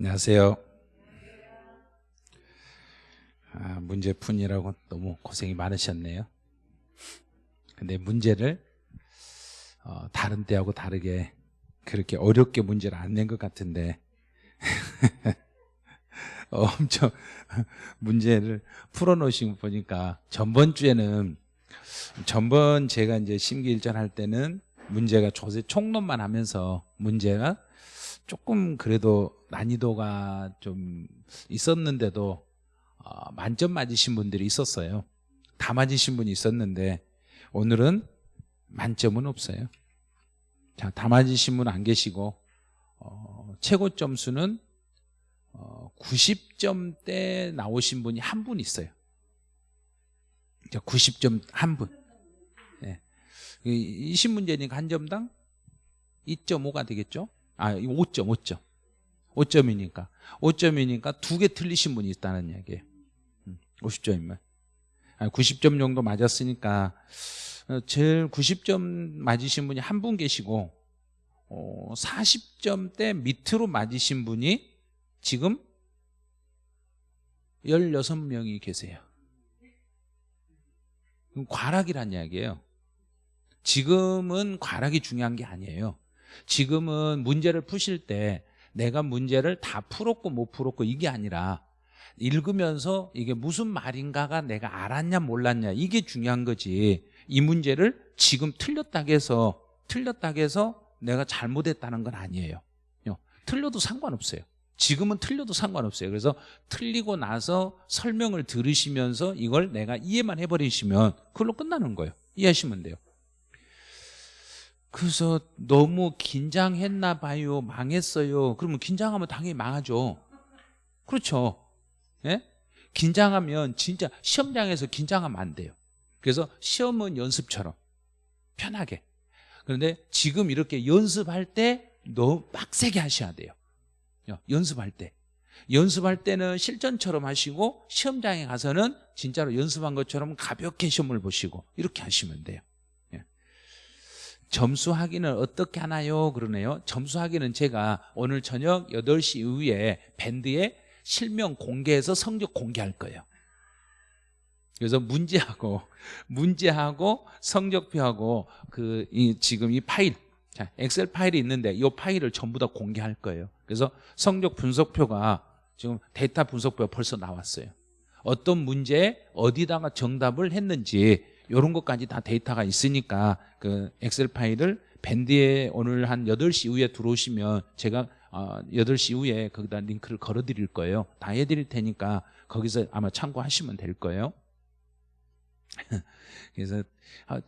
안녕하세요. 아, 문제푼이라고 너무 고생이 많으셨네요. 근데 문제를 어, 다른 때하고 다르게 그렇게 어렵게 문제를 안 낸 것 같은데 엄청 문제를 풀어놓으신 거 보니까 전번 주에는 전번 제가 이제 심기일전 할 때는 문제가 조세 총론만 하면서 문제가 조금 그래도 난이도가 좀 있었는데도 어, 만점 맞으신 분들이 있었어요. 다 맞으신 분이 있었는데 오늘은 만점은 없어요. 자, 다 맞으신 분 안 계시고 어, 최고 점수는 어, 90점대 나오신 분이 한 분 있어요. 90점 한 분. 네. 20문제니까 한 점당 2.5가 되겠죠? 아, 5점, 5점. 5점이니까. 5점이니까 두 개 틀리신 분이 있다는 얘기예요. 50점이면. 90점 정도 맞았으니까 어, 제일 90점 맞으신 분이 한 분 계시고 40점대 밑으로 맞으신 분이 지금 16명이 계세요. 과락이란 이야기예요. 지금은 과락이 중요한 게 아니에요. 지금은 문제를 푸실 때 내가 문제를 다 풀었고 못 풀었고 이게 아니라 읽으면서 이게 무슨 말인가가 내가 알았냐 몰랐냐 이게 중요한 거지. 이 문제를 지금 틀렸다고 해서 틀렸다고 해서 내가 잘못했다는 건 아니에요. 틀려도 상관없어요. 지금은 틀려도 상관없어요. 그래서 틀리고 나서 설명을 들으시면서 이걸 내가 이해만 해버리시면 그걸로 끝나는 거예요. 이해하시면 돼요 그래서 너무 긴장했나 봐요. 망했어요. 그러면 긴장하면 당연히 망하죠. 그렇죠. 예? 긴장하면 진짜 시험장에서 긴장하면 안 돼요. 그래서 시험은 연습처럼 편하게. 그런데 지금 이렇게 연습할 때 너무 빡세게 하셔야 돼요. 연습할 때. 연습할 때는 실전처럼 하시고 시험장에 가서는 진짜로 연습한 것처럼 가볍게 시험을 보시고 이렇게 하시면 돼요 점수 확인을 어떻게 하나요? 그러네요. 점수 확인은 제가 오늘 저녁 8시 이후에 밴드에 실명 공개해서 성적 공개할 거예요. 그래서 문제하고 문제하고 성적표하고 그 이, 지금 이 파일 자, 엑셀 파일이 있는데 이 파일을 전부 다 공개할 거예요. 그래서 성적 분석표가 지금 데이터 분석표가 벌써 나왔어요. 어떤 문제에 어디다가 정답을 했는지 이런 것까지 다 데이터가 있으니까 그 엑셀 파일을 밴드에 오늘 한 8시 이후에 들어오시면 제가 8시 어, 이후에 거기다 링크를 걸어 드릴 거예요. 다 해드릴 테니까 거기서 아마 참고하시면 될 거예요. 그래서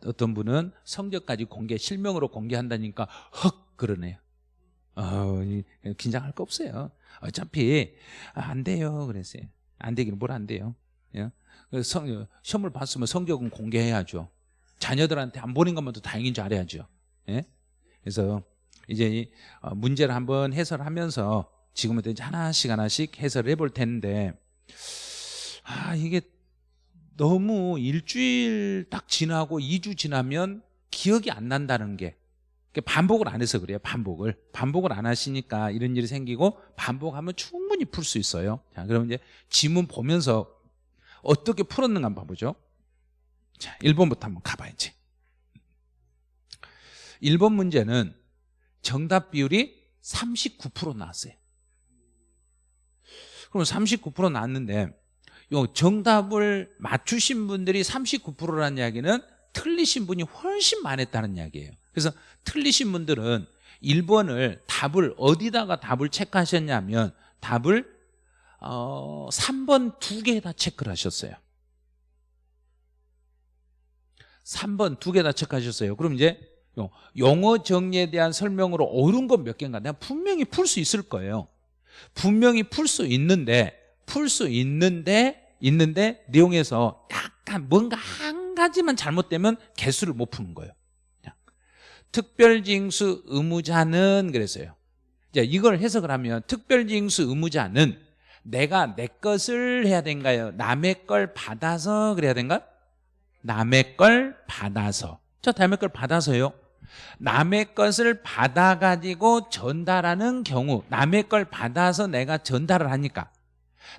어떤 분은 성적까지 공개 실명으로 공개한다니까 헉! 그러네요. 어, 긴장할 거 없어요. 어차피 안 돼요. 그랬어요. 안 되기는 뭘 안 돼요. 예? 성, 시험을 봤으면 성적은 공개해야죠. 자녀들한테 안 보낸 것만 도 다행인 줄 알아야죠. 예? 그래서 이제 어, 문제를 한번 해설하면서 지금부터 이제 하나씩 하나씩 해설을 해볼 텐데 아 이게 너무 일주일 딱 지나고 2주 지나면 기억이 안 난다는 게 반복을 안 해서 그래요 반복을. 반복을 안 하시니까 이런 일이 생기고 반복하면 충분히 풀 수 있어요. 자 그럼 이제 지문 보면서 어떻게 풀었는가 한번 봐보죠. 자 1번부터 한번 가봐야지. 1번 문제는 정답 비율이 39% 나왔어요. 그럼 39% 나왔는데 요 정답을 맞추신 분들이 39%라는 이야기는 틀리신 분이 훨씬 많았다는 이야기예요. 그래서 틀리신 분들은 1번을 답을 어디다가 답을 체크하셨냐면 답을 어, 3번 두 개 다 체크를 하셨어요. 3번 두 개 다 체크하셨어요. 그럼 이제 영어 정리에 대한 설명으로 옳은 건 몇 개인가? 내가 분명히 풀 수 있을 거예요. 분명히 풀 수 있는데 풀 수 있는데 있는데 내용에서 약간 뭔가 한 가지만 잘못되면 개수를 못 푸는 거예요. 특별징수 의무자는 그랬어요. 자, 이걸 해석을 하면 특별징수 의무자는 내가 내 것을 해야 된가요? 남의 걸 받아서 그래야 된가? 남의 걸 받아서. 저 남의 걸 받아서요. 남의 것을 받아가지고 전달하는 경우 남의 걸 받아서 내가 전달을 하니까.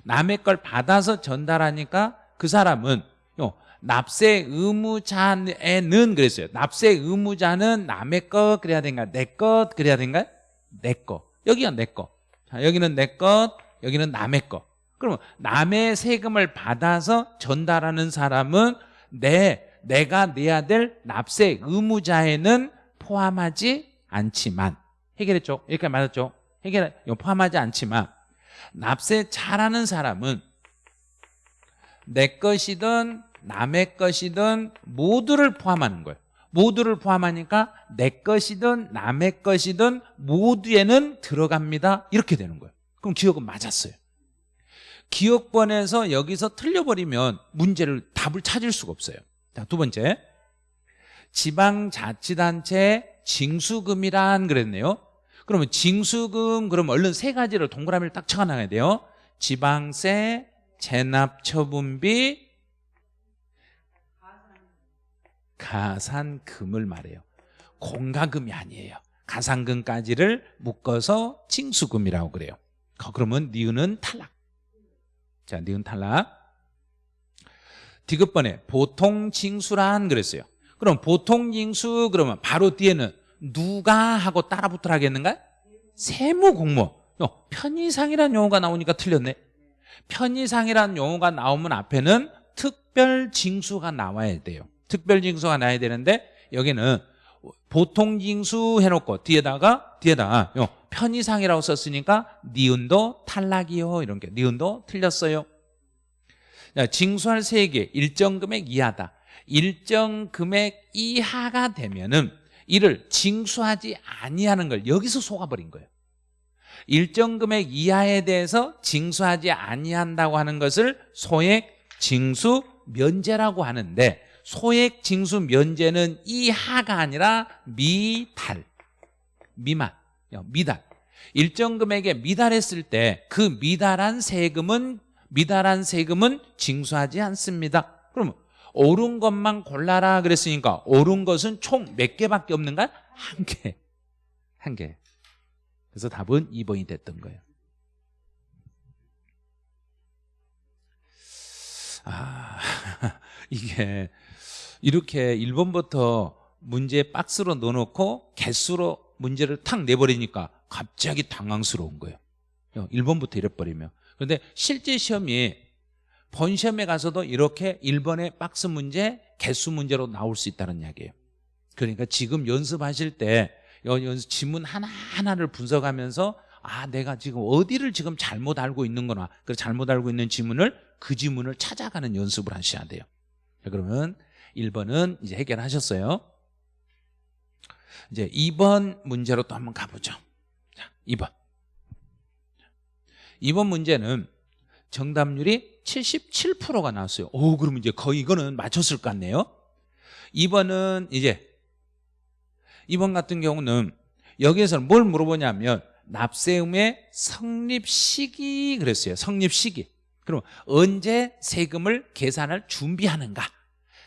남의 걸 받아서 전달하니까 그 사람은 요, 납세 의무자에는 그랬어요. 납세 의무자는 남의 것 그래야 된가? 내 것 그래야 된가 내것 여기가 내것 여기는 내것 여기는 남의 것 그러면 남의 세금을 받아서 전달하는 사람은 내 내가 내야 될 납세 의무자에는 포함하지 않지만 해결했죠? 여기까지 맞았죠? 해결 포함하지 않지만 납세 잘하는 사람은 내 것이든 남의 것이든 모두를 포함하는 거예요 모두를 포함하니까 내 것이든 남의 것이든 모두에는 들어갑니다 이렇게 되는 거예요 그럼 기억은 맞았어요. 기억번에서 여기서 틀려버리면 문제를 답을 찾을 수가 없어요. 자, 두 번째. 지방자치단체 징수금이란 그랬네요. 그러면 징수금 그러면 얼른 세 가지를 동그라미를 딱 쳐놔야 돼요. 지방세, 재납처분비, 가산금을 말해요. 공가금이 아니에요. 가산금까지를 묶어서 징수금이라고 그래요 그러면 니은은 탈락. 자, 니은 탈락. 디귿번에 보통 징수란 그랬어요. 그럼 보통 징수 그러면 바로 뒤에는 누가 하고 따라 붙으라 하겠는가? 세무 공무원 어, 편의상이라는 용어가 나오니까 틀렸네. 편의상이라는 용어가 나오면 앞에는 특별 징수가 나와야 돼요. 특별 징수가 나와야 되는데 여기는 보통 징수 해놓고 뒤에다가 뒤에다가 요, 편의상이라고 썼으니까 니은도 탈락이요. 이런 게. 니은도 틀렸어요. 자, 징수할 세계 일정 금액 이하다. 일정 금액 이하가 되면은 이를 징수하지 아니하는 걸 여기서 속아버린 거예요. 일정 금액 이하에 대해서 징수하지 아니한다고 하는 것을 소액 징수 면제라고 하는데 소액 징수 면제는 이하가 아니라 미달 미만 미달 일정 금액에 미달했을 때 그 미달한 세금은 미달한 세금은 징수하지 않습니다 그러면 옳은 것만 골라라 그랬으니까 옳은 것은 총 몇 개밖에 없는가? 한 개. 한 개. 그래서 답은 2번이 됐던 거예요. 아, 이게 이렇게 1번부터 문제 박스로 넣어놓고 개수로 문제를 탁 내버리니까 갑자기 당황스러운 거예요. 1번부터 이래버리면. 그런데 실제 시험이 본시험에 가서도 이렇게 1번의 박스 문제, 개수 문제로 나올 수 있다는 이야기예요. 그러니까 지금 연습하실 때 연습 지문 하나하나를 분석하면서 아 내가 지금 어디를 지금 잘못 알고 있는 거나 그 잘못 알고 있는 지문을 그 지문을 찾아가는 연습을 하셔야 돼요. 자, 그러면 1번은 이제 해결하셨어요. 이제 2번 문제로 또 한번 가보죠. 자, 2번. 2번 문제는 정답률이 77%가 나왔어요. 오, 그러면 이제 거의 이거는 맞췄을 것 같네요. 2번은 이제 2번 같은 경우는 여기에서는 뭘 물어보냐면 납세음의 성립 시기 그랬어요. 성립 시기. 그럼 언제 세금을 계산할 준비하는가?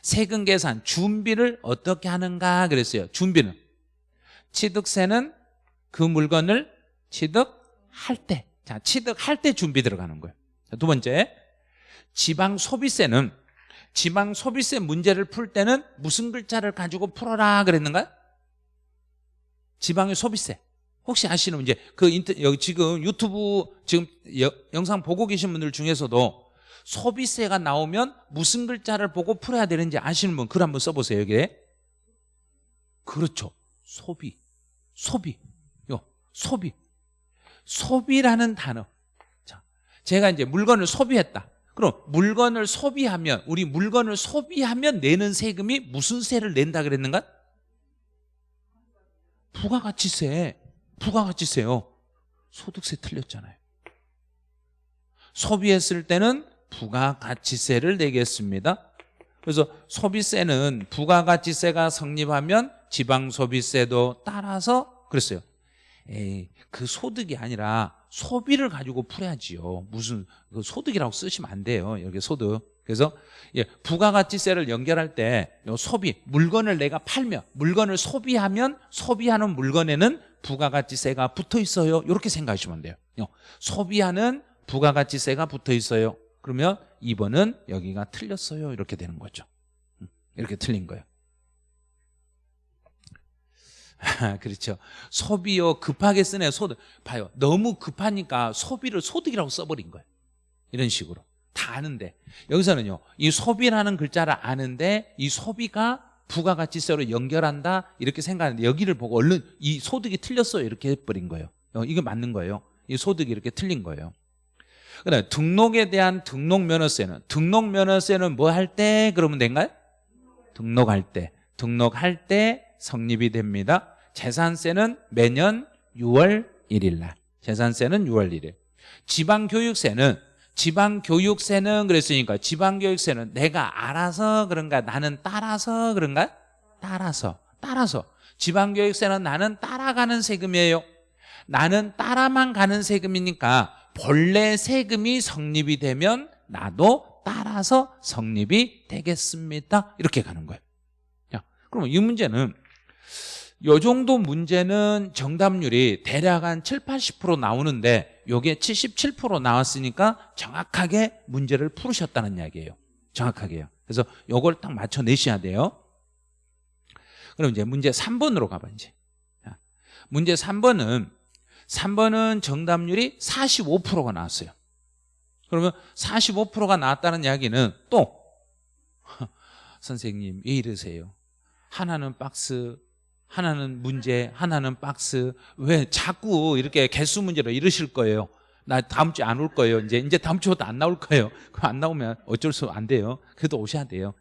세금 계산 준비를 어떻게 하는가 그랬어요. 준비는 취득세는 그 물건을 취득할 때. 자, 취득할 때 준비 들어가는 거예요. 두 번째, 지방 소비세는 지방 소비세 문제를 풀 때는 무슨 글자를 가지고 풀어라 그랬는가? 지방의 소비세. 혹시 아시는 문제? 그 인터, 여기 지금 유튜브 지금 여, 영상 보고 계신 분들 중에서도 소비세가 나오면 무슨 글자를 보고 풀어야 되는지 아시는 분 글 한번 써보세요 여기에. 그렇죠. 소비. 소비. 요 소비. 소비라는 단어. 자, 제가 이제 물건을 소비했다. 그럼 물건을 소비하면 우리 물건을 소비하면 내는 세금이 무슨 세를 낸다 그랬는가? 부가가치세 부가가치세요 소득세 틀렸잖아요 소비했을 때는 부가가치세를 내겠습니다 그래서 소비세는 부가가치세가 성립하면 지방소비세도 따라서 그랬어요 에이, 그 소득이 아니라 소비를 가지고 풀어야지요 무슨 그 소득이라고 쓰시면 안 돼요 여기 소득 그래서 예, 부가가치세를 연결할 때요 소비 물건을 내가 팔면 물건을 소비하면 소비하는 물건에는 부가가치세가 붙어 있어요. 이렇게 생각하시면 돼요. 요, 소비하는 부가가치세가 붙어 있어요. 그러면 2번은 여기가 틀렸어요. 이렇게 되는 거죠. 음, 이렇게 틀린 거예요. 그렇죠. 소비요 급하게 쓰네 소득. 봐요. 너무 급하니까 소비를 소득이라고 써버린 거예요. 이런 식으로. 다 아는데 여기서는요 이 소비라는 글자를 아는데 이 소비가 부가가치세로 연결한다 이렇게 생각하는데 여기를 보고 얼른 이 소득이 틀렸어요 이렇게 해버린 거예요 어, 이거 맞는 거예요 이 소득이 이렇게 틀린 거예요 그다음에 등록에 대한 등록 면허세는 등록 면허세는 뭐 할 때? 그러면 된가요? 등록할 때. 등록할 때 성립이 됩니다. 재산세는 매년 6월 1일 날. 재산세는 6월 1일. 지방교육세는 지방교육세는 그랬으니까 지방교육세는 내가 알아서 그런가 나는 따라서 그런가? 따라서 따라서. 지방교육세는 나는 따라가는 세금이에요. 나는 따라만 가는 세금이니까 본래 세금이 성립이 되면 나도 따라서 성립이 되겠습니다. 이렇게 가는 거예요. 자, 그러면 이 문제는 요 정도 문제는 정답률이 대략 한 7, 80% 나오는데 요게 77% 나왔으니까 정확하게 문제를 풀으셨다는 이야기예요. 정확하게요. 그래서 요걸 딱 맞춰내셔야 돼요. 그럼 이제 문제 3번으로 가봐 이제. 자, 문제 3번은 3번은 정답률이 45%가 나왔어요 그러면 45%가 나왔다는 이야기는 또 선생님 왜 이러세요 하나는 박스 하나는 문제, 하나는 박스. 왜 자꾸 이렇게 개수 문제로 이러실 거예요? 나 다음 주에 안 올 거예요. 이제 이제 다음 주부터 안 나올 거예요. 그럼 안 나오면 어쩔 수 안 돼요. 그래도 오셔야 돼요.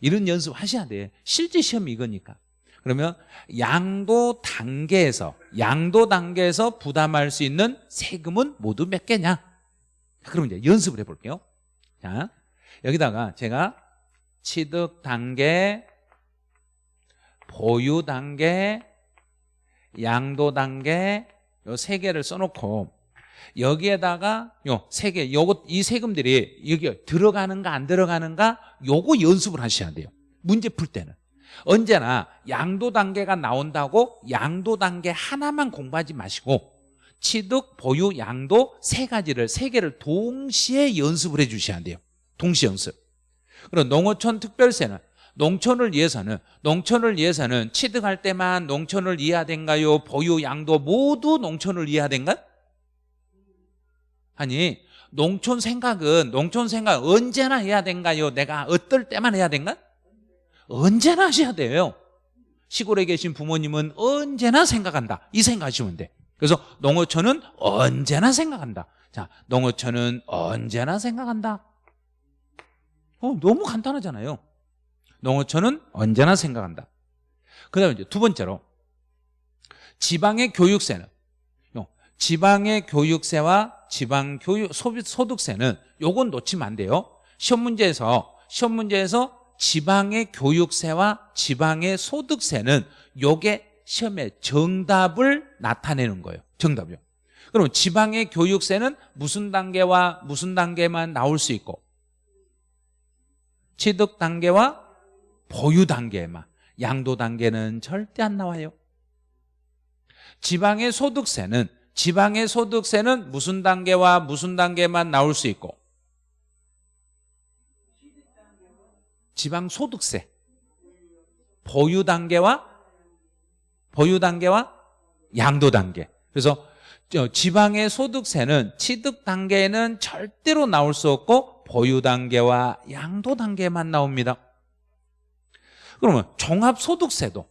이런 연습 하셔야 돼. 실제 시험이 이거니까. 그러면 양도 단계에서 양도 단계에서 부담할 수 있는 세금은 모두 몇 개냐? 그럼 이제 연습을 해볼게요. 자, 여기다가 제가 취득 단계, 보유 단계, 양도 단계 요 세 개를 써놓고 여기에다가 요 세 개, 요거 이 세금들이 여기 들어가는가 안 들어가는가 요거 연습을 하셔야 돼요. 문제 풀 때는 언제나 양도 단계가 나온다고 양도 단계 하나만 공부하지 마시고 취득, 보유, 양도 세 가지를 세 개를 동시에 연습을 해 주셔야 돼요. 동시 연습. 그리고 농어촌 특별세는 농촌을 위해서는 농촌을 위해서는 취득할 때만 농촌을 이해야 된가요? 보유, 양도 모두 농촌을 이해야 된가? 아니 농촌 생각은 농촌 생각 언제나 해야 된가요? 내가 어떨 때만 해야 된가? 언제나 하셔야 돼요. 시골에 계신 부모님은 언제나 생각한다. 이 생각하시면 돼. 그래서 농어촌은 언제나 생각한다. 자 농어촌은 언제나 생각한다. 어, 너무 간단하잖아요. 농어촌은 언제나 생각한다. 그 다음에 두 번째로 지방의 교육세는 지방의 교육세와 지방 교육 소득세는 요건 놓치면 안 돼요. 시험 문제에서 시험 문제에서 지방의 교육세와 지방의 소득세는 요게 시험의 정답을 나타내는 거예요. 정답이요. 그럼 지방의 교육세는 무슨 단계와 무슨 단계만 나올 수 있고 취득 단계와 보유 단계만 양도 단계는 절대 안 나와요 지방의 소득세는 지방의 소득세는 무슨 단계와 무슨 단계만 나올 수 있고 지방 소득세. 보유 단계와 보유 단계와 양도 단계. 그래서 지방의 소득세는 취득 단계는 절대로 나올 수 없고 보유 단계와 양도 단계만 나옵니다. 그러면 종합소득세도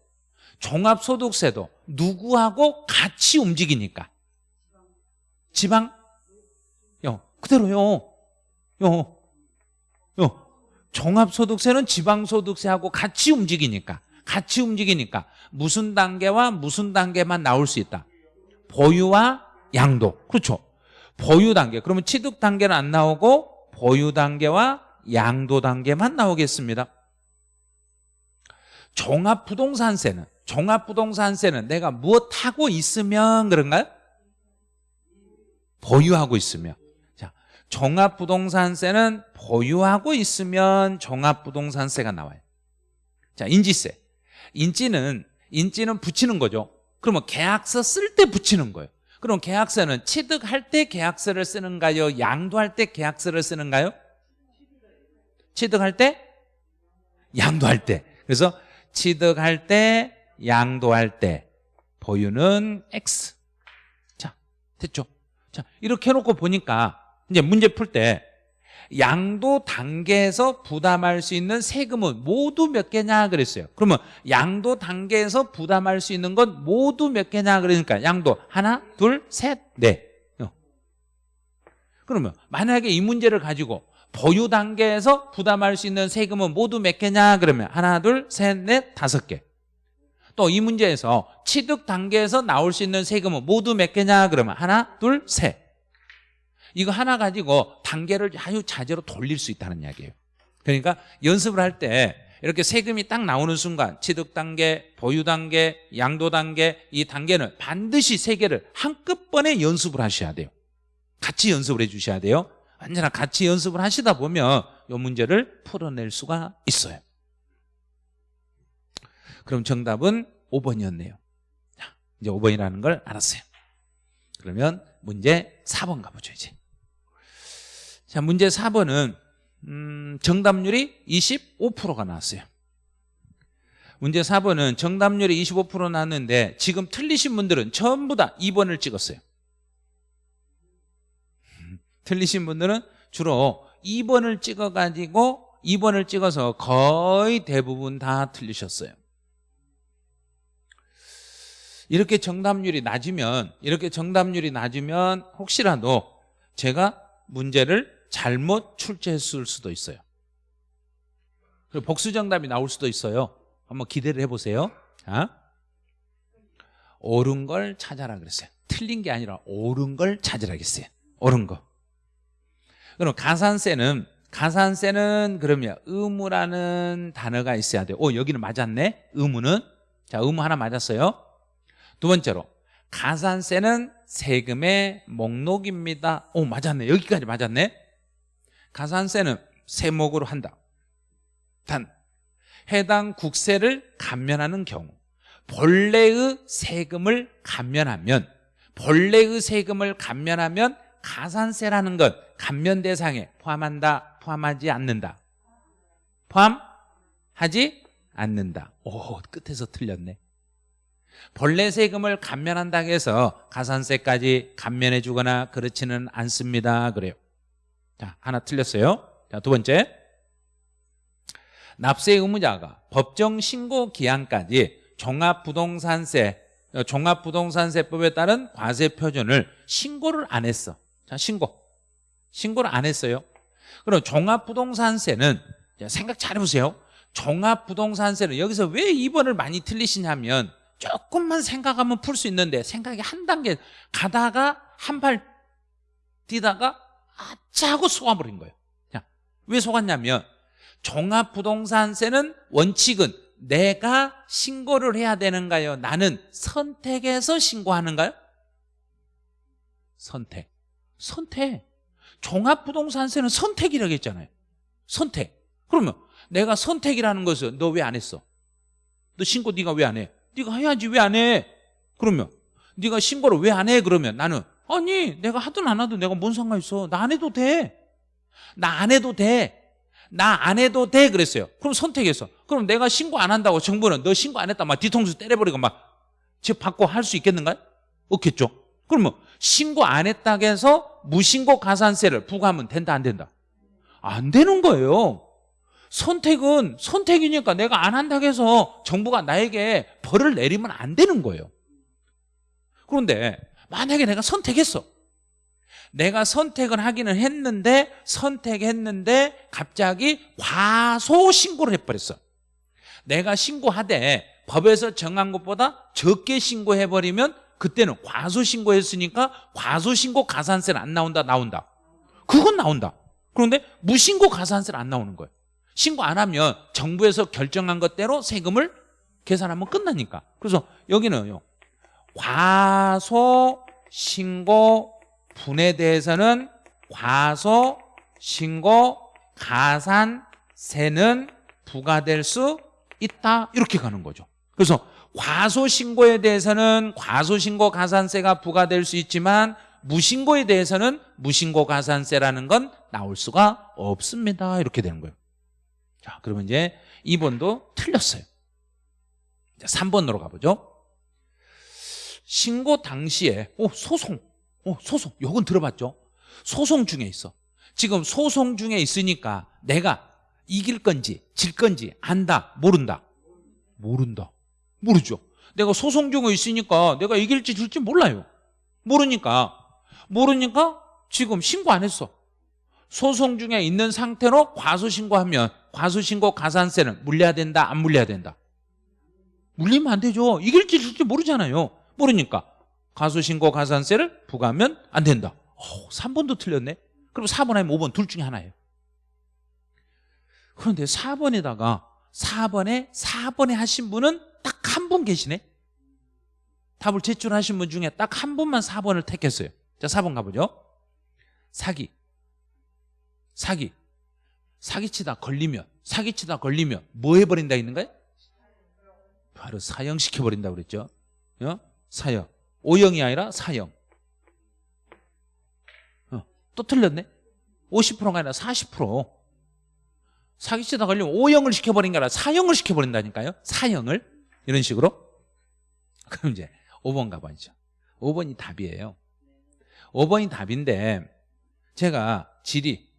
종합소득세도 누구하고 같이 움직이니까? 지방? 요 그대로요. 요 요. 종합소득세는 지방소득세하고 같이 움직이니까 같이 움직이니까 무슨 단계와 무슨 단계만 나올 수 있다. 보유와 양도. 그렇죠? 보유 단계. 그러면 취득 단계는 안 나오고 보유 단계와 양도 단계만 나오겠습니다. 종합부동산세는 종합부동산세는 내가 무엇 하고 있으면 그런가요? 보유하고 있으면. 자 종합부동산세는 보유하고 있으면 종합부동산세가 나와요 자 인지세 인지는 인지는 붙이는 거죠 그러면 계약서 쓸 때 붙이는 거예요 그럼 계약서는 취득할 때 계약서를 쓰는가요? 양도할 때 계약서를 쓰는가요? 취득할 때? 양도할 때 그래서 취득할 때 양도할 때 보유는 X 자 됐죠? 자 이렇게 해놓고 보니까 이제 문제 풀 때 양도 단계에서 부담할 수 있는 세금은 모두 몇 개냐 그랬어요. 그러면 양도 단계에서 부담할 수 있는 건 모두 몇 개냐 그러니까 양도 하나 둘셋넷. 어. 그러면 만약에 이 문제를 가지고 보유 단계에서 부담할 수 있는 세금은 모두 몇 개냐 그러면 하나 둘셋넷 다섯 개. 또 이 문제에서 취득 단계에서 나올 수 있는 세금은 모두 몇 개냐 그러면 하나 둘셋 이거 하나 가지고 단계를 아주 자재로 돌릴 수 있다는 이야기예요. 그러니까 연습을 할 때 이렇게 세금이 딱 나오는 순간 취득 단계, 보유 단계, 양도 단계 이 단계는 반드시 세 개를 한꺼번에 연습을 하셔야 돼요. 같이 연습을 해 주셔야 돼요. 언제나 같이 연습을 하시다 보면 이 문제를 풀어낼 수가 있어요. 그럼 정답은 5번이었네요. 자, 이제 5번이라는 걸 알았어요. 그러면 문제 4번 가보죠 이제 자 문제 4번은 음, 정답률이 25%가 나왔어요. 문제 4번은 정답률이 25% 나왔는데 지금 틀리신 분들은 전부 다 2번을 찍었어요. 틀리신 분들은 주로 2번을 찍어가지고 2번을 찍어서 거의 대부분 다 틀리셨어요. 이렇게 정답률이 낮으면 이렇게 정답률이 낮으면 혹시라도 제가 문제를 잘못 출제했을 수도 있어요. 그리고 복수 정답이 나올 수도 있어요. 한번 기대를 해보세요. 자, 옳은 걸 찾아라 그랬어요. 틀린 게 아니라 옳은 걸 찾으라 그랬어요. 옳은 거. 그럼 가산세는 가산세는 그러면 의무라는 단어가 있어야 돼요. 오 여기는 맞았네. 의무는. 자 의무 하나 맞았어요. 두 번째로 가산세는 세금의 목록입니다. 오 맞았네. 여기까지 맞았네 가산세는 세목으로 한다. 단 해당 국세를 감면하는 경우 본래의 세금을 감면하면 본래의 세금을 감면하면 가산세라는 것 감면 대상에 포함한다 포함하지 않는다. 포함하지 않는다. 오 끝에서 틀렸네. 본래 세금을 감면한다고 해서 가산세까지 감면해 주거나 그렇지는 않습니다. 그래요 자 하나 틀렸어요. 자 두 번째. 납세 의무자가 법정 신고 기한까지 종합부동산세 어, 종합부동산세법에 따른 과세 표준을 신고를 안 했어. 자 신고. 신고를 안 했어요. 그럼 종합부동산세는 생각 잘 해보세요. 종합부동산세는 여기서 왜 2번을 많이 틀리시냐면 조금만 생각하면 풀 수 있는데 생각이 한 단계 가다가 한 발 뛰다가 아짜 하고 속아버린 거예요 자, 왜 속았냐면 종합부동산세는 원칙은 내가 신고를 해야 되는가요? 나는 선택해서 신고하는가요? 선택 선택 종합부동산세는 선택이라고 했잖아요 선택 그러면 내가 선택이라는 것은 너 왜 안 했어? 너 신고 네가 왜 안 해? 네가 해야지 왜 안 해? 그러면 네가 신고를 왜 안 해? 그러면 나는 아니 내가 하든 안 하든 내가 뭔 상관 있어? 나 안 해도 돼 나 안 해도 돼 나 안 해도 돼. 그랬어요. 그럼 선택했어 그럼 내가 신고 안 한다고 정부는 너 신고 안 했다 막 뒤통수 때려버리고 막 집 받고 할 수 있겠는가요? 없겠죠. 그러면 신고 안 했다고 해서 무신고 가산세를 부과하면 된다 안 된다? 안 되는 거예요. 선택은 선택이니까 내가 안 한다고 해서 정부가 나에게 벌을 내리면 안 되는 거예요. 그런데 만약에 내가 선택했어. 내가 선택을 하기는 했는데 선택했는데 갑자기 과소 신고를 해버렸어. 내가 신고하되 법에서 정한 것보다 적게 신고해버리면 그때는 과소 신고했으니까 과소 신고 가산세는 안 나온다 나온다. 그건 나온다. 그런데 무신고 가산세는 안 나오는 거예요 신고 안 하면 정부에서 결정한 것대로 세금을 계산하면 끝나니까. 그래서 여기는요 과소 신고 분에 대해서는 과소 신고 가산 세는 부과될 수 있다. 이렇게 가는 거죠. 그래서 과소신고에 대해서는 과소신고 가산세가 부과될 수 있지만 무신고에 대해서는 무신고 가산세라는 건 나올 수가 없습니다. 이렇게 되는 거예요. 자 그러면 이제 2번도 틀렸어요. 자, 3번으로 가보죠 신고 당시에 오 소송. 오 소송. 요건 들어봤죠? 소송 중에 있어. 지금 소송 중에 있으니까 내가 이길 건지 질 건지 안다 모른다? 모른다. 모르죠. 내가 소송 중에 있으니까 내가 이길지 질지 몰라요. 모르니까. 모르니까 지금 신고 안 했어. 소송 중에 있는 상태로 과소신고하면 과소신고 가산세는 물려야 된다 안 물려야 된다? 물리면 안 되죠. 이길지 질지 모르잖아요 모르니까 과소신고 가산세를 부과하면 안 된다. 오, 3번도 틀렸네. 그럼 4번 아니면 5번 둘 중에 하나예요. 그런데 4번에다가 4번에 4번에 하신 분은 딱 한 분 계시네. 답을 제출하신 분 중에 딱 한 분만 4번을 택했어요. 자 4번 가보죠. 사기. 사기. 사기치다 걸리면 사기치다 걸리면 뭐 해버린다 있는가요? 바로 사형시켜버린다고 그랬죠. 어? 사형. 오형이 아니라 사형. 어, 또 틀렸네? 50%가 아니라 40% 사기치다 걸리면 오형을 시켜버린 게 아니라 사형을 시켜버린다니까요. 사형을. 이런 식으로. 그럼 이제 5번 가봐야죠. 5번이 답이에요. 5번이 답인데 제가 지리,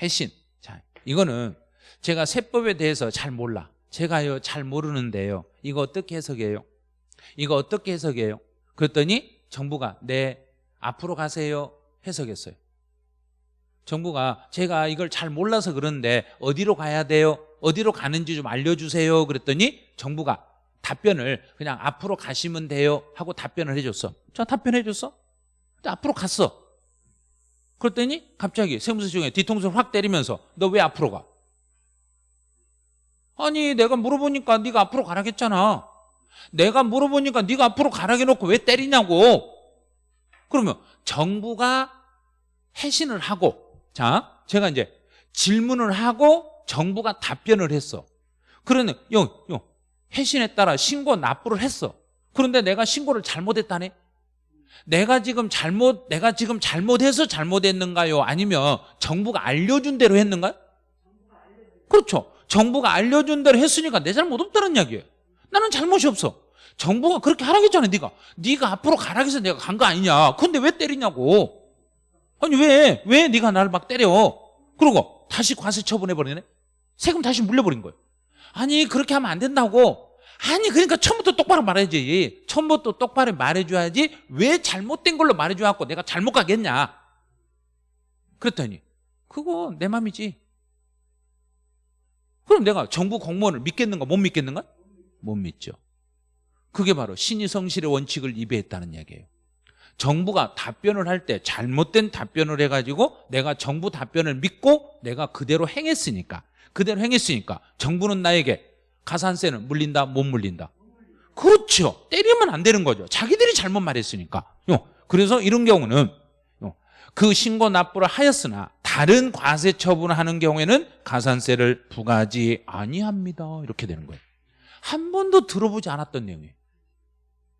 해신. 자 이거는 제가 세법에 대해서 잘 몰라. 제가요 잘 모르는데요. 이거 어떻게 해석해요? 이거 어떻게 해석해요? 그랬더니 정부가 네 앞으로 가세요 해석했어요 정부가 제가 이걸 잘 몰라서 그러는데 어디로 가야 돼요? 어디로 가는지 좀 알려주세요 그랬더니 정부가 답변을 그냥 앞으로 가시면 돼요 하고 답변을 해줬어 자 답변해줬어 앞으로 갔어 그랬더니 갑자기 세무서 중에 뒤통수를 확 때리면서 너 왜 앞으로 가? 아니 내가 물어보니까 네가 앞으로 가라겠잖아 내가 물어보니까 네가 앞으로 가라게 놓고 왜 때리냐고. 그러면 정부가 해신을 하고 자 제가 이제 질문을 하고 정부가 답변을 했어. 그러는 요, 요 해신에 따라 신고 납부를 했어. 그런데 내가 신고를 잘못했다네? 내가 지금 잘못 내가 지금 잘못해서 잘못했는가요? 아니면 정부가 알려준 대로 했는가요? 그렇죠. 정부가 알려준 대로 했으니까 내 잘못 없다는 이야기예요 나는 잘못이 없어. 정부가 그렇게 하라겠잖아 네가. 네가 앞으로 가라해서 내가 간 거 아니냐. 근데 왜 때리냐고. 아니 왜? 왜 네가 나를 막 때려? 그러고 다시 과세 처분해버리네? 세금 다시 물려버린 거예요. 아니 그렇게 하면 안 된다고. 아니 그러니까 처음부터 똑바로 말해야지. 처음부터 똑바로 말해줘야지 왜 잘못된 걸로 말해줘갖고 내가 잘못 가겠냐. 그랬더니 그거 내 맘이지. 그럼 내가 정부 공무원을 믿겠는가 못 믿겠는가? 못 믿죠. 그게 바로 신의 성실의 원칙을 위배했다는 이야기예요. 정부가 답변을 할 때 잘못된 답변을 해가지고 내가 정부 답변을 믿고 내가 그대로 행했으니까 그대로 행했으니까 정부는 나에게 가산세는 물린다 못 물린다. 그렇죠. 때리면 안 되는 거죠. 자기들이 잘못 말했으니까. 그래서 이런 경우는 그 신고 납부를 하였으나 다른 과세 처분을 하는 경우에는 가산세를 부과하지 아니합니다. 이렇게 되는 거예요 한 번도 들어보지 않았던 내용이에요.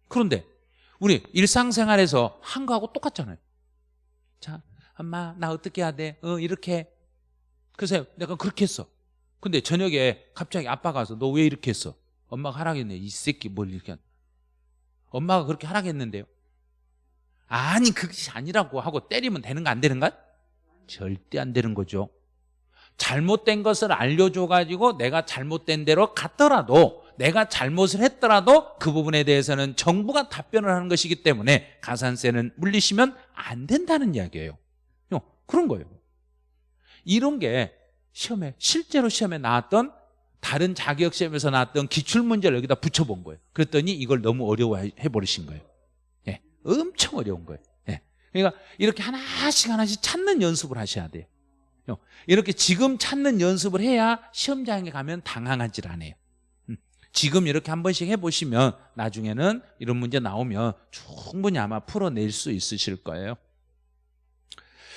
그런데 우리 일상생활에서 한 거하고 똑같잖아요. 자 엄마 나 어떻게 해야 돼? 어 이렇게. 그래서 내가 그렇게 했어. 근데 저녁에 갑자기 아빠가 와서 너 왜 이렇게 했어? 엄마가 하라겠네. 이 새끼 뭘 이렇게 한 엄마가 그렇게 하라겠는데요? 아니 그것이 아니라고 하고 때리면 되는 거안 되는 거? 절대 안 되는 거죠. 잘못된 것을 알려줘가지고 내가 잘못된 대로 갔더라도 내가 잘못을 했더라도 그 부분에 대해서는 정부가 답변을 하는 것이기 때문에 가산세는 물리시면 안 된다는 이야기예요 그런 거예요 이런 게 시험에 실제로 시험에 나왔던 다른 자격 시험에서 나왔던 기출 문제를 여기다 붙여본 거예요. 그랬더니 이걸 너무 어려워해 버리신 거예요. 예, 엄청 어려운 거예요. 예, 그러니까 이렇게 하나씩 하나씩 찾는 연습을 하셔야 돼요. 이렇게 지금 찾는 연습을 해야 시험장에 가면 당황하지 않아요. 음, 지금 이렇게 한 번씩 해보시면 나중에는 이런 문제 나오면 충분히 아마 풀어낼 수 있으실 거예요.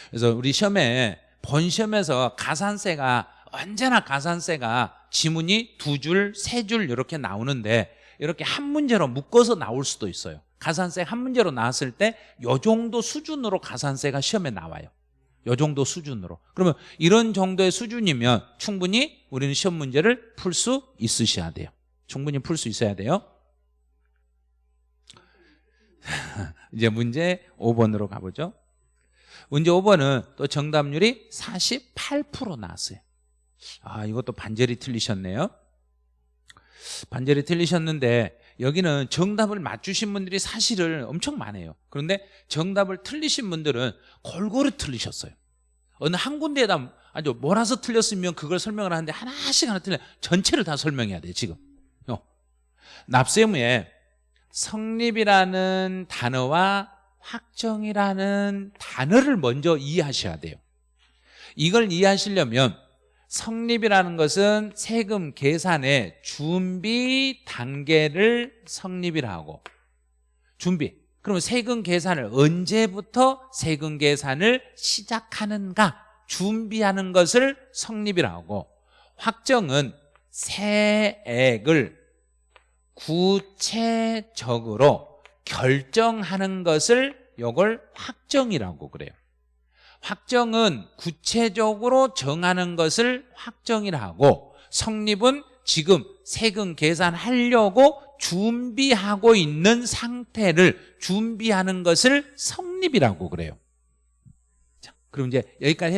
그래서 우리 시험에 본 시험에서 가산세가 언제나 가산세가 지문이 두 줄, 세 줄 이렇게 나오는데 이렇게 한 문제로 묶어서 나올 수도 있어요. 가산세 한 문제로 나왔을 때 요 정도 수준으로 가산세가 시험에 나와요. 요 정도 수준으로. 그러면 이런 정도의 수준이면 충분히 우리는 시험 문제를 풀 수 있으셔야 돼요. 충분히 풀 수 있어야 돼요. 이제 문제 5번으로 가보죠. 문제 5번은 또 정답률이 48% 나왔어요. 아, 이것도 반절이 틀리셨네요. 반절이 틀리셨는데 여기는 정답을 맞추신 분들이 사실은 엄청 많아요. 그런데 정답을 틀리신 분들은 골고루 틀리셨어요. 어느 한 군데에다 아주 몰아서 틀렸으면 그걸 설명을 하는데 하나씩 하나 틀려 전체를 다 설명해야 돼요 지금 어. 납세무에 성립이라는 단어와 확정이라는 단어를 먼저 이해하셔야 돼요. 이걸 이해하시려면 성립이라는 것은 세금 계산의 준비 단계를 성립이라고. 준비. 그러면 세금 계산을 언제부터 세금 계산을 시작하는가? 준비하는 것을 성립이라고. 확정은 세액을 구체적으로 결정하는 것을 이걸 확정이라고 그래요. 확정은 구체적으로 정하는 것을 확정이라 하고 성립은 지금 세금 계산하려고 준비하고 있는 상태를 준비하는 것을 성립이라고 그래요. 자, 그럼 이제 여기까지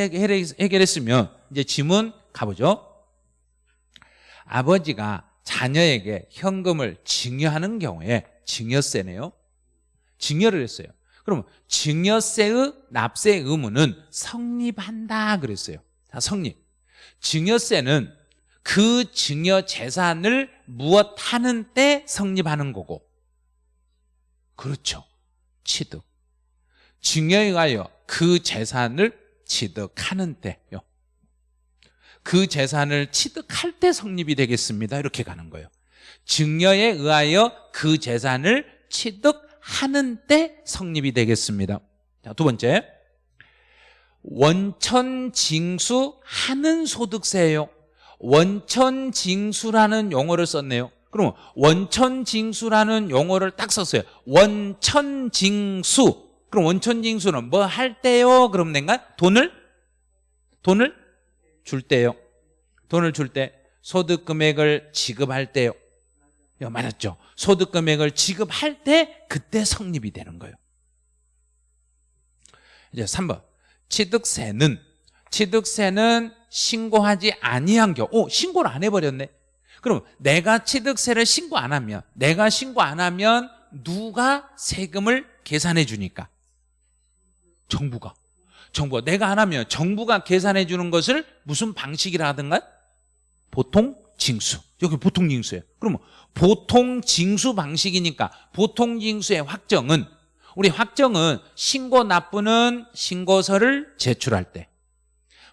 해결했으면 이제 지문 가보죠. 아버지가 자녀에게 현금을 증여하는 경우에 증여세네요. 증여를 했어요. 그럼 증여세의 납세 의무는 성립한다 그랬어요. 자, 성립. 증여세는 그 증여 재산을 무엇 하는 때 성립하는 거고. 그렇죠. 취득. 증여에 가여 그 재산을 취득하는 때요 그 재산을 취득할 때 성립이 되겠습니다. 이렇게 가는 거예요. 증여에 의하여 그 재산을 취득하는 때 성립이 되겠습니다. 자, 두 번째. 원천징수 하는 소득세예요. 원천징수라는 용어를 썼네요. 그럼 원천징수라는 용어를 딱 썼어요. 원천징수. 그럼 원천징수는 뭐 할 때요? 그럼 내가? 돈을? 돈을 줄 때요. 돈을 줄 때 소득 금액을 지급할 때요. 야, 맞았죠? 소득 금액을 지급할 때 그때 성립이 되는 거예요. 이제 3번. 취득세는 취득세는 신고하지 아니한 경우 오, 신고를 안 해버렸네. 그럼 내가 취득세를 신고 안 하면 내가 신고 안 하면 누가 세금을 계산해 주니까? 정부가 정부가 내가 안 하면 정부가 계산해 주는 것을 무슨 방식이라 하든가? 보통 징수. 여기 보통 징수예요. 그러면 보통 징수 방식이니까 보통 징수의 확정은 우리 확정은 신고 납부는 신고서를 제출할 때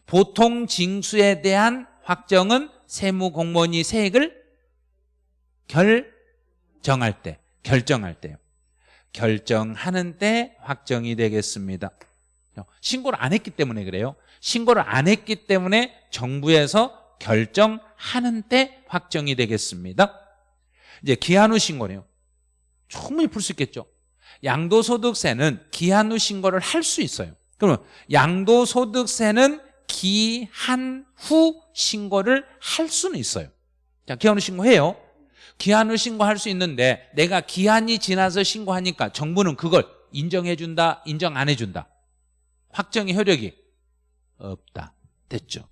보통 징수에 대한 확정은 세무공무원이 세액을 결정할 때 결정할 때요. 결정하는 때 확정이 되겠습니다 신고를 안 했기 때문에 그래요. 신고를 안 했기 때문에 정부에서 결정하는 때 확정이 되겠습니다. 이제 기한 후 신고네요. 충분히 풀 수 있겠죠. 양도소득세는 기한 후 신고를 할 수 있어요. 그러면 양도소득세는 기한 후 신고를 할 수는 있어요. 자, 기한 후 신고해요. 기한 후 신고할 수 있는데 내가 기한이 지나서 신고하니까 정부는 그걸 인정해준다 인정 안 해준다 확정의 효력이 없다. 됐죠?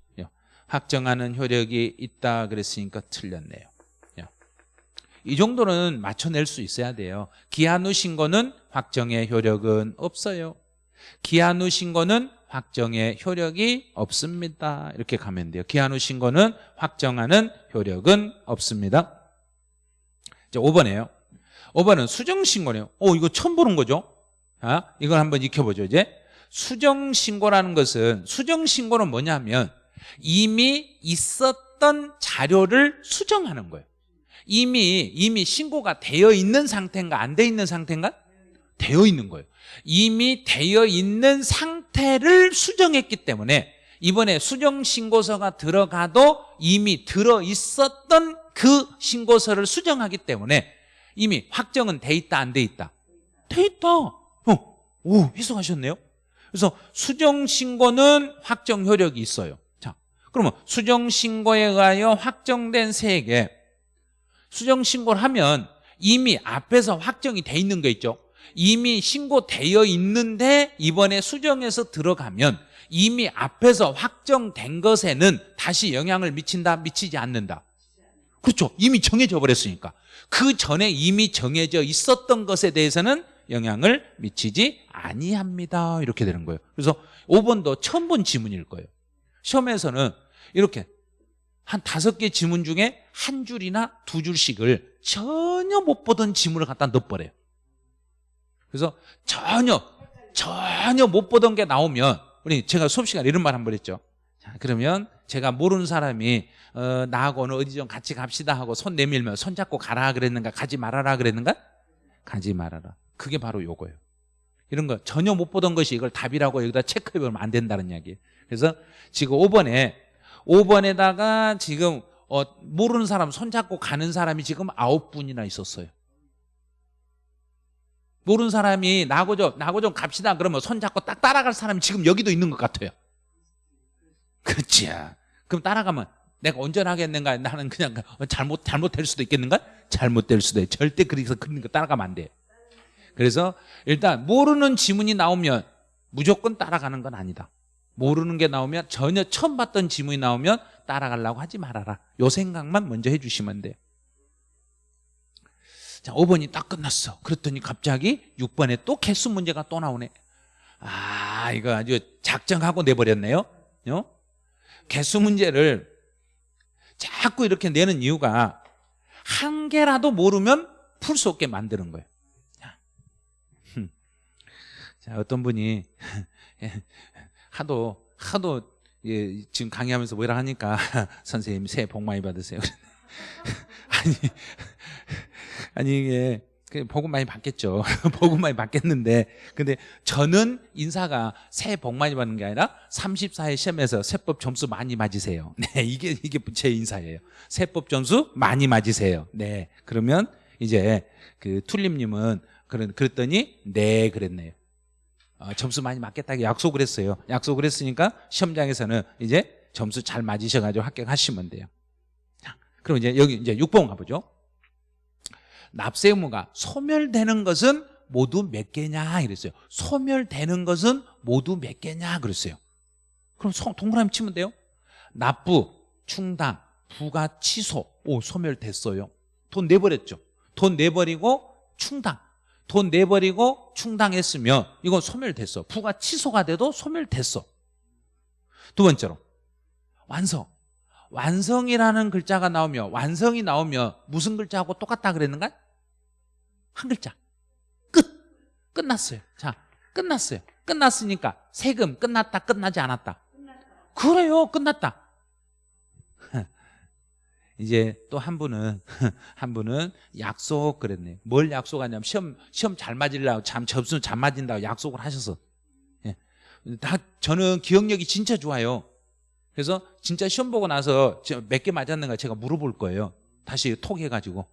확정하는 효력이 있다 그랬으니까 틀렸네요. 이 정도는 맞춰낼 수 있어야 돼요. 기한 후 신고는 확정의 효력은 없어요. 기한 후 신고는 확정의 효력이 없습니다. 이렇게 가면 돼요. 기한 후 신고는 확정하는 효력은 없습니다. 이제 5번이에요. 5번은 수정 신고네요. 오 이거 처음 보는 거죠? 아, 이걸 한번 익혀보죠 이제 수정신고라는 것은 수정신고는 뭐냐면 이미 있었던 자료를 수정하는 거예요. 이미 이미 신고가 되어 있는 상태인가 안 돼 있는 상태인가? 되어 있는 거예요. 이미 되어 있는 상태를 수정했기 때문에 이번에 수정 신고서가 들어가도 이미 들어 있었던 그 신고서를 수정하기 때문에 이미 확정은 돼 있다 안 돼 있다? 돼 있다. 어, 오 해석하셨네요 그래서 수정 신고는 확정 효력이 있어요. 자 그러면 수정 신고에 의하여 확정된 세액에 수정 신고를 하면 이미 앞에서 확정이 돼 있는 거 있죠? 이미 신고되어 있는데 이번에 수정해서 들어가면 이미 앞에서 확정된 것에는 다시 영향을 미친다 미치지 않는다. 그렇죠. 이미 정해져 버렸으니까. 그 전에 이미 정해져 있었던 것에 대해서는 영향을 미치지 아니합니다. 이렇게 되는 거예요. 그래서 5번도 처음 본 지문일 거예요. 시험에서는 이렇게 한 다섯 개 지문 중에 한 줄이나 두 줄씩을 전혀 못 보던 지문을 갖다 넣어버려요. 그래서 전혀 전혀 못 보던 게 나오면 우리 제가 수업 시간에 이런 말 한 번 했죠. 자 그러면 제가 모르는 사람이 어, 나하고 오늘 어디 좀 같이 갑시다 하고 손 내밀면 손 잡고 가라 그랬는가? 가지 말아라 그랬는가? 가지 말아라 그게 바로 요거예요. 이런 거 전혀 못 보던 것이 이걸 답이라고 여기다 체크해보면 안 된다는 이야기예요. 그래서 지금 5번에 5번에다가 지금 어, 모르는 사람 손잡고 가는 사람이 지금 아홉 분이나 있었어요. 모르는 사람이 나하고 좀 나하고 좀 갑시다. 그러면 손잡고 딱 따라갈 사람이 지금 여기도 있는 것 같아요. 그렇지 그럼 따라가면 내가 온전하겠는가? 나는 그냥 잘못 잘못될 수도 있겠는가? 잘못될 수도 있 절대 그래서 그런 거 따라가면 안 돼. 그래서 일단 모르는 지문이 나오면 무조건 따라가는 건 아니다. 모르는 게 나오면 전혀 처음 봤던 지문이 나오면 따라가려고 하지 말아라. 요 생각만 먼저 해주시면 돼요 자 5번이 딱 끝났어. 그랬더니 갑자기 6번에 또 개수 문제가 또 나오네. 아 이거 아주 작정하고 내버렸네요. 어? 개수 문제를 자꾸 이렇게 내는 이유가 한 개라도 모르면 풀 수 없게 만드는 거예요. 자, 자 어떤 분이 하도 하도 예, 지금 강의하면서 뭐라 하니까 선생님 새해 복 많이 받으세요 아니 아니 이게 그 복음 많이 받겠죠. 복음 많이 받겠는데 근데 저는 인사가 새해 복 많이 받는 게 아니라 34회 시험에서 세법 점수 많이 맞으세요. 네, 이게 이게 제 인사예요. 세법 점수 많이 맞으세요. 네, 그러면 이제 그 툴림님은 그런 그랬더니 네 그랬네요. 어, 점수 많이 맞겠다고 약속을 했어요. 약속을 했으니까 시험장에서는 이제 점수 잘 맞으셔가지고 합격하시면 돼요. 자, 그럼 이제 여기 이제 6번 가보죠. 납세 의무가 소멸되는 것은 모두 몇 개냐 이랬어요. 소멸되는 것은 모두 몇 개냐 그랬어요. 그럼 동그라미 치면 돼요. 납부, 충당, 부가 취소. 오 소멸됐어요. 돈 내버렸죠. 돈 내버리고 충당 돈 내버리고 충당했으면 이건 소멸됐어. 부가 취소가 돼도 소멸됐어. 두 번째로 완성. 완성이라는 글자가 나오며 완성이 나오면 무슨 글자하고 똑같다 그랬는가? 한 글자. 끝. 끝났어요. 자 끝났어요. 끝났으니까 세금 끝났다 끝나지 않았다. 그래요. 끝났다 이제 또 한 분은 한 분은 약속 그랬네요 뭘 약속하냐면 시험 시험 잘 맞으려고 참 접수 잘 맞은다고 약속을 하셔서. 예. 다 저는 기억력이 진짜 좋아요. 그래서 진짜 시험 보고 나서 몇 개 맞았는가 제가 물어볼 거예요. 다시 톡 해가지고.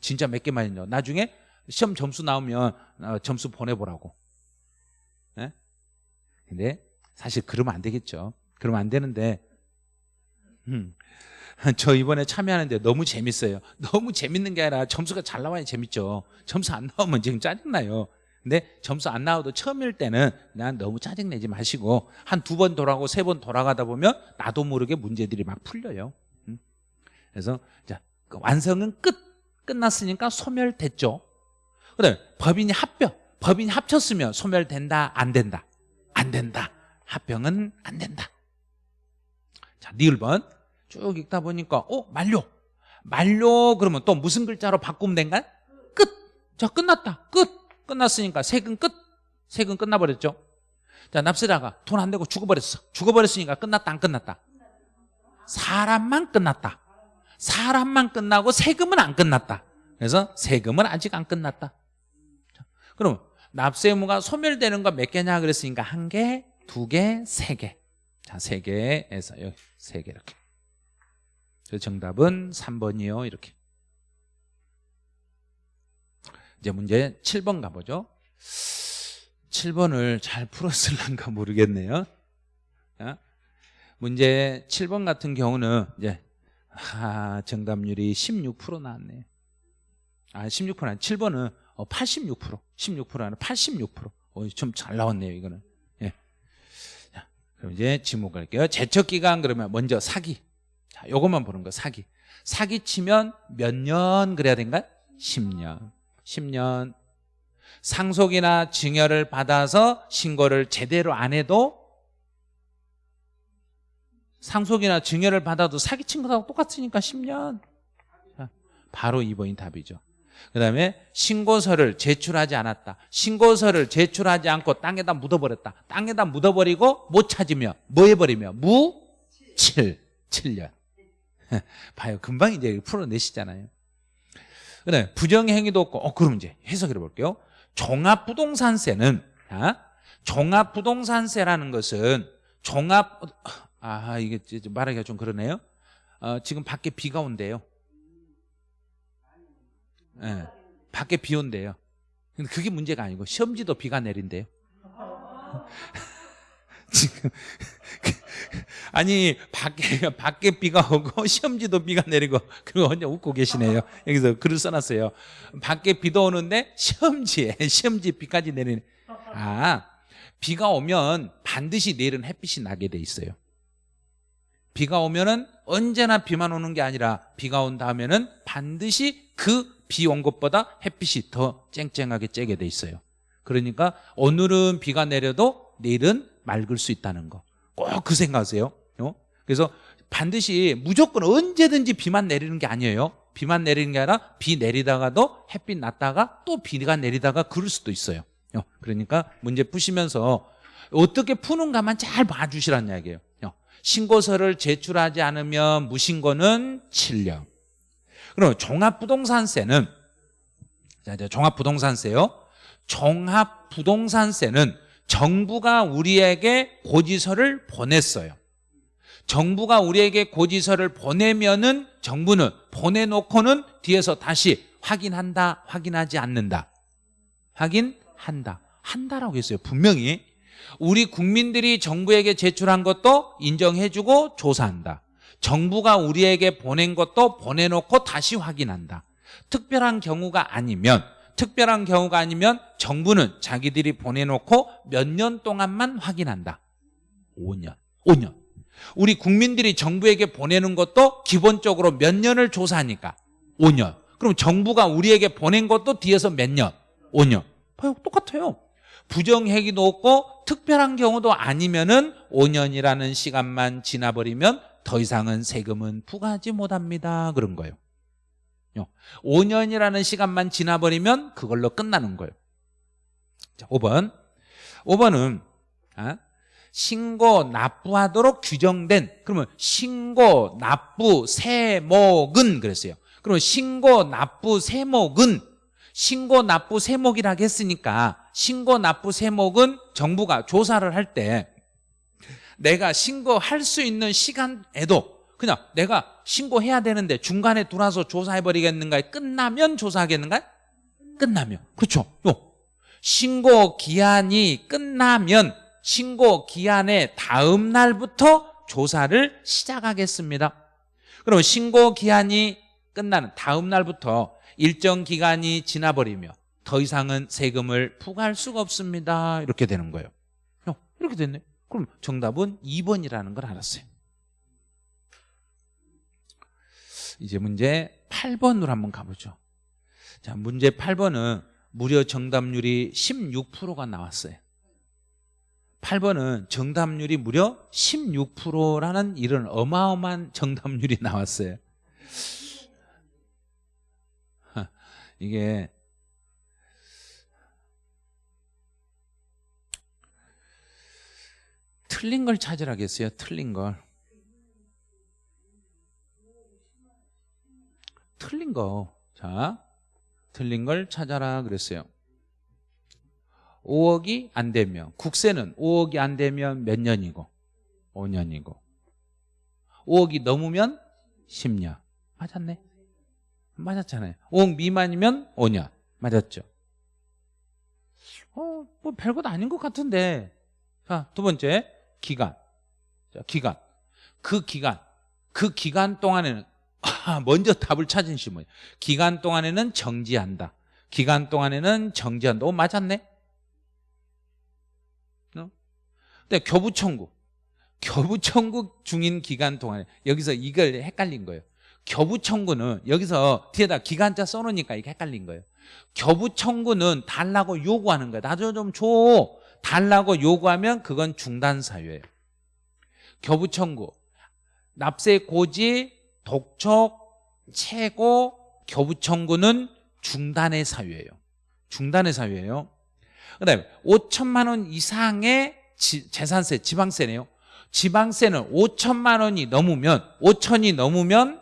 진짜 몇 개 맞았냐. 나중에 시험 점수 나오면 어, 점수 보내보라고. 네? 근데 사실 그러면 안 되겠죠. 그러면 안 되는데 음, 저 이번에 참여하는데 너무 재밌어요. 너무 재밌는 게 아니라 점수가 잘 나와야 재밌죠. 점수 안 나오면 지금 짜증나요. 근데 점수 안 나와도 처음일 때는 난 너무 짜증내지 마시고 한 두 번 돌아가고 세 번 돌아가다 보면 나도 모르게 문제들이 막 풀려요. 음? 그래서 자그 완성은 끝 끝났으니까 소멸됐죠. 그다음에 법인이 합병 법인이 합쳤으면 소멸된다 안 된다. 안 된다. 합병은 안 된다. 자 니을번 쭉 읽다 보니까 어 만료. 만료 그러면 또 무슨 글자로 바꾸면 된가 끝 자 끝났다. 끝. 끝났으니까 세금 끝. 세금 끝나버렸죠. 자 납세자가 돈 안 내고 죽어버렸어. 죽어버렸으니까 끝났다 안 끝났다? 사람만 끝났다. 사람만 끝나고 세금은 안 끝났다. 그래서 세금은 아직 안 끝났다. 그럼 납세 의무가 소멸되는 거몇 개냐 그랬으니까 한 개, 두 개, 세 개. 자, 세 개에서 여기 세 개 이렇게. 그래서 정답은 3번이요. 이렇게. 이제 문제 7번 가보죠. 7번을 잘 풀었을란가 모르겠네요. 자, 문제 7번 같은 경우는 이제 아, 정답률이 16% 나왔네요. 아, 16% 아니 7번은 어, 86% 16% 아니라 86% 어, 좀 잘 나왔네요, 이거는. 예. 자, 그럼 이제 지목 갈게요. 제척 기간 그러면 먼저 사기. 자, 요것만 보는 거 사기. 사기 치면 몇 년 그래야 된가? 10년. 10년. 상속이나 증여를 받아서 신고를 제대로 안 해도 상속이나 증여를 받아도 사기친 것하고 똑같으니까 10년. 자, 바로 2번이 답이죠. 그 다음에 신고서를 제출하지 않았다. 신고서를 제출하지 않고 땅에다 묻어버렸다. 땅에다 묻어버리고 못 찾으며 뭐 해버리며 무? 7. 7년. 봐요. 금방 이제 풀어내시잖아요. 그 다음에 부정행위도 없고 어, 그럼 이제 해석해 볼게요. 종합부동산세는 아, 종합부동산세라는 것은 종합 아 이게 말하기가 좀 그러네요. 어, 지금 밖에 비가 온대요. 예, 밖에 비 온대요. 근데 그게 문제가 아니고 시험지도 비가 내린대요. 지금 아니 밖에 밖에 비가 오고 시험지도 비가 내리고 그리고 혼자 웃고 계시네요. 여기서 글을 써놨어요. 밖에 비도 오는데 시험지에 시험지 비까지 내리는. 아 비가 오면 반드시 내일은 햇빛이 나게 돼 있어요. 비가 오면은 언제나 비만 오는 게 아니라 비가 온 다음에는 반드시 그 비 온 것보다 햇빛이 더 쨍쨍하게 쬐게 돼 있어요. 그러니까 오늘은 비가 내려도 내일은 맑을 수 있다는 거. 꼭 그 생각하세요. 어? 그래서 반드시 무조건 언제든지 비만 내리는 게 아니에요. 비만 내리는 게 아니라 비 내리다가도 햇빛 났다가 또 비가 내리다가 그럴 수도 있어요. 어, 그러니까 문제 푸시면서 어떻게 푸는가만 잘 봐주시라는 이야기예요. 어, 신고서를 제출하지 않으면 무신고는 7년. 그럼 종합부동산세는 자 이제 종합부동산세요. 종합부동산세는 정부가 우리에게 고지서를 보냈어요. 정부가 우리에게 고지서를 보내면은 정부는 보내놓고는 뒤에서 다시 확인한다, 확인하지 않는다. 확인한다. 한다라고 했어요. 분명히. 우리 국민들이 정부에게 제출한 것도 인정해주고 조사한다. 정부가 우리에게 보낸 것도 보내놓고 다시 확인한다. 특별한 경우가 아니면 특별한 경우가 아니면 정부는 자기들이 보내놓고 몇 년 동안만 확인한다. 5년. 5년. 우리 국민들이 정부에게 보내는 것도 기본적으로 몇 년을 조사하니까 5년. 그럼 정부가 우리에게 보낸 것도 뒤에서 몇 년? 5년. 봐요. 똑같아요. 부정행위도 없고 특별한 경우도 아니면 은 5년이라는 시간만 지나버리면 더 이상은 세금은 부과하지 못합니다. 그런 거예요. 5년이라는 시간만 지나버리면 그걸로 끝나는 거예요. 자, 5번. 5번은 아, 신고 납부하도록 규정된 그러면 신고 납부 세목은 그랬어요. 그러면 신고 납부 세목은 신고 납부 세목이라고 했으니까 신고 납부 세목은 정부가 조사를 할 때 내가 신고할 수 있는 시간에도 그냥 내가 신고해야 되는데 중간에 들어와서 조사해버리겠는가 끝나면 조사하겠는가 끝나면 그렇죠 요. 신고 기한이 끝나면 신고 기한의 다음 날부터 조사를 시작하겠습니다. 그럼 신고 기한이 끝나는 다음 날부터 일정 기간이 지나버리며 더 이상은 세금을 부과할 수가 없습니다. 이렇게 되는 거예요. 이렇게 됐네. 그럼 정답은 2번이라는 걸 알았어요. 이제 문제 8번으로 한번 가보죠. 자, 문제 8번은 무려 정답률이 16%가 나왔어요. 8번은 정답률이 무려 16%라는 이런 어마어마한 정답률이 나왔어요. 이게 틀린 걸 찾으라겠어요. 틀린 걸. 틀린 거. 자, 틀린 걸 찾아라 그랬어요. 5억이 안 되면 국세는 5억이 안 되면 몇 년이고? 5년이고. 5억이 넘으면 10년. 맞았네. 맞았잖아요. 5억 미만이면 5년. 맞았죠. 어, 뭐 별것 아닌 것 같은데. 자, 두 번째. 기간. 자, 기간. 그 기간. 그 기간 동안에는 아, 먼저 답을 찾은 시 뭐예요. 기간 동안에는 정지한다. 기간 동안에는 정지한다. 오 맞았네. 어? 근데 교부 청구. 교부 청구 중인 기간 동안에 여기서 이걸 헷갈린 거예요. 교부 청구는 여기서 뒤에다 기간자 써놓으니까 이게 헷갈린 거예요. 교부 청구는 달라고 요구하는 거야. 나도 좀 줘. 달라고 요구하면 그건 중단 사유예요. 교부 청구. 납세 고지 독촉 최고 교부 청구는 중단의 사유예요. 중단의 사유예요. 그다음에 5천만 원 이상의 지- 재산세 지방세네요. 지방세는 5천만 원이 넘으면 5천이 넘으면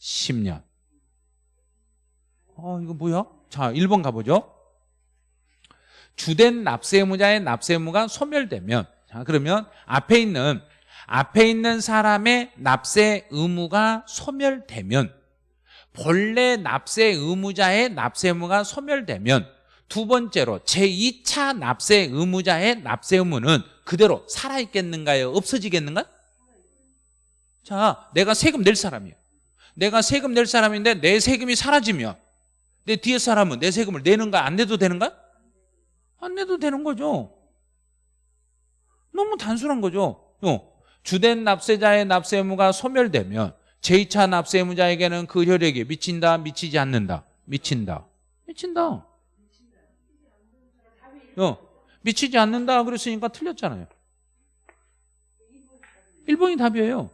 10년. 어 이거 뭐야? 자 1번 가보죠. 주된 납세 의무자의 납세 의무가 소멸되면 자 그러면 앞에 있는 앞에 있는 사람의 납세 의무가 소멸되면 본래 납세 의무자의 납세 의무가 소멸되면 두 번째로 제2차 납세 의무자의 납세 의무는 그대로 살아있겠는가요? 없어지겠는가? 자, 내가 세금 낼 사람이에요. 내가 세금 낼 사람인데 내 세금이 사라지면 내 뒤에 사람은 내 세금을 내는가 안 내도 되는가? 안 내도 되는 거죠. 너무 단순한 거죠. 어, 주된 납세자의 납세 의무가 소멸되면 제2차 납세 의무자에게는 그 효력이 미친다, 미치지 않는다. 미친다. 미친다. 어, 미치지 않는다 그랬으니까 틀렸잖아요. 1번이 답이에요.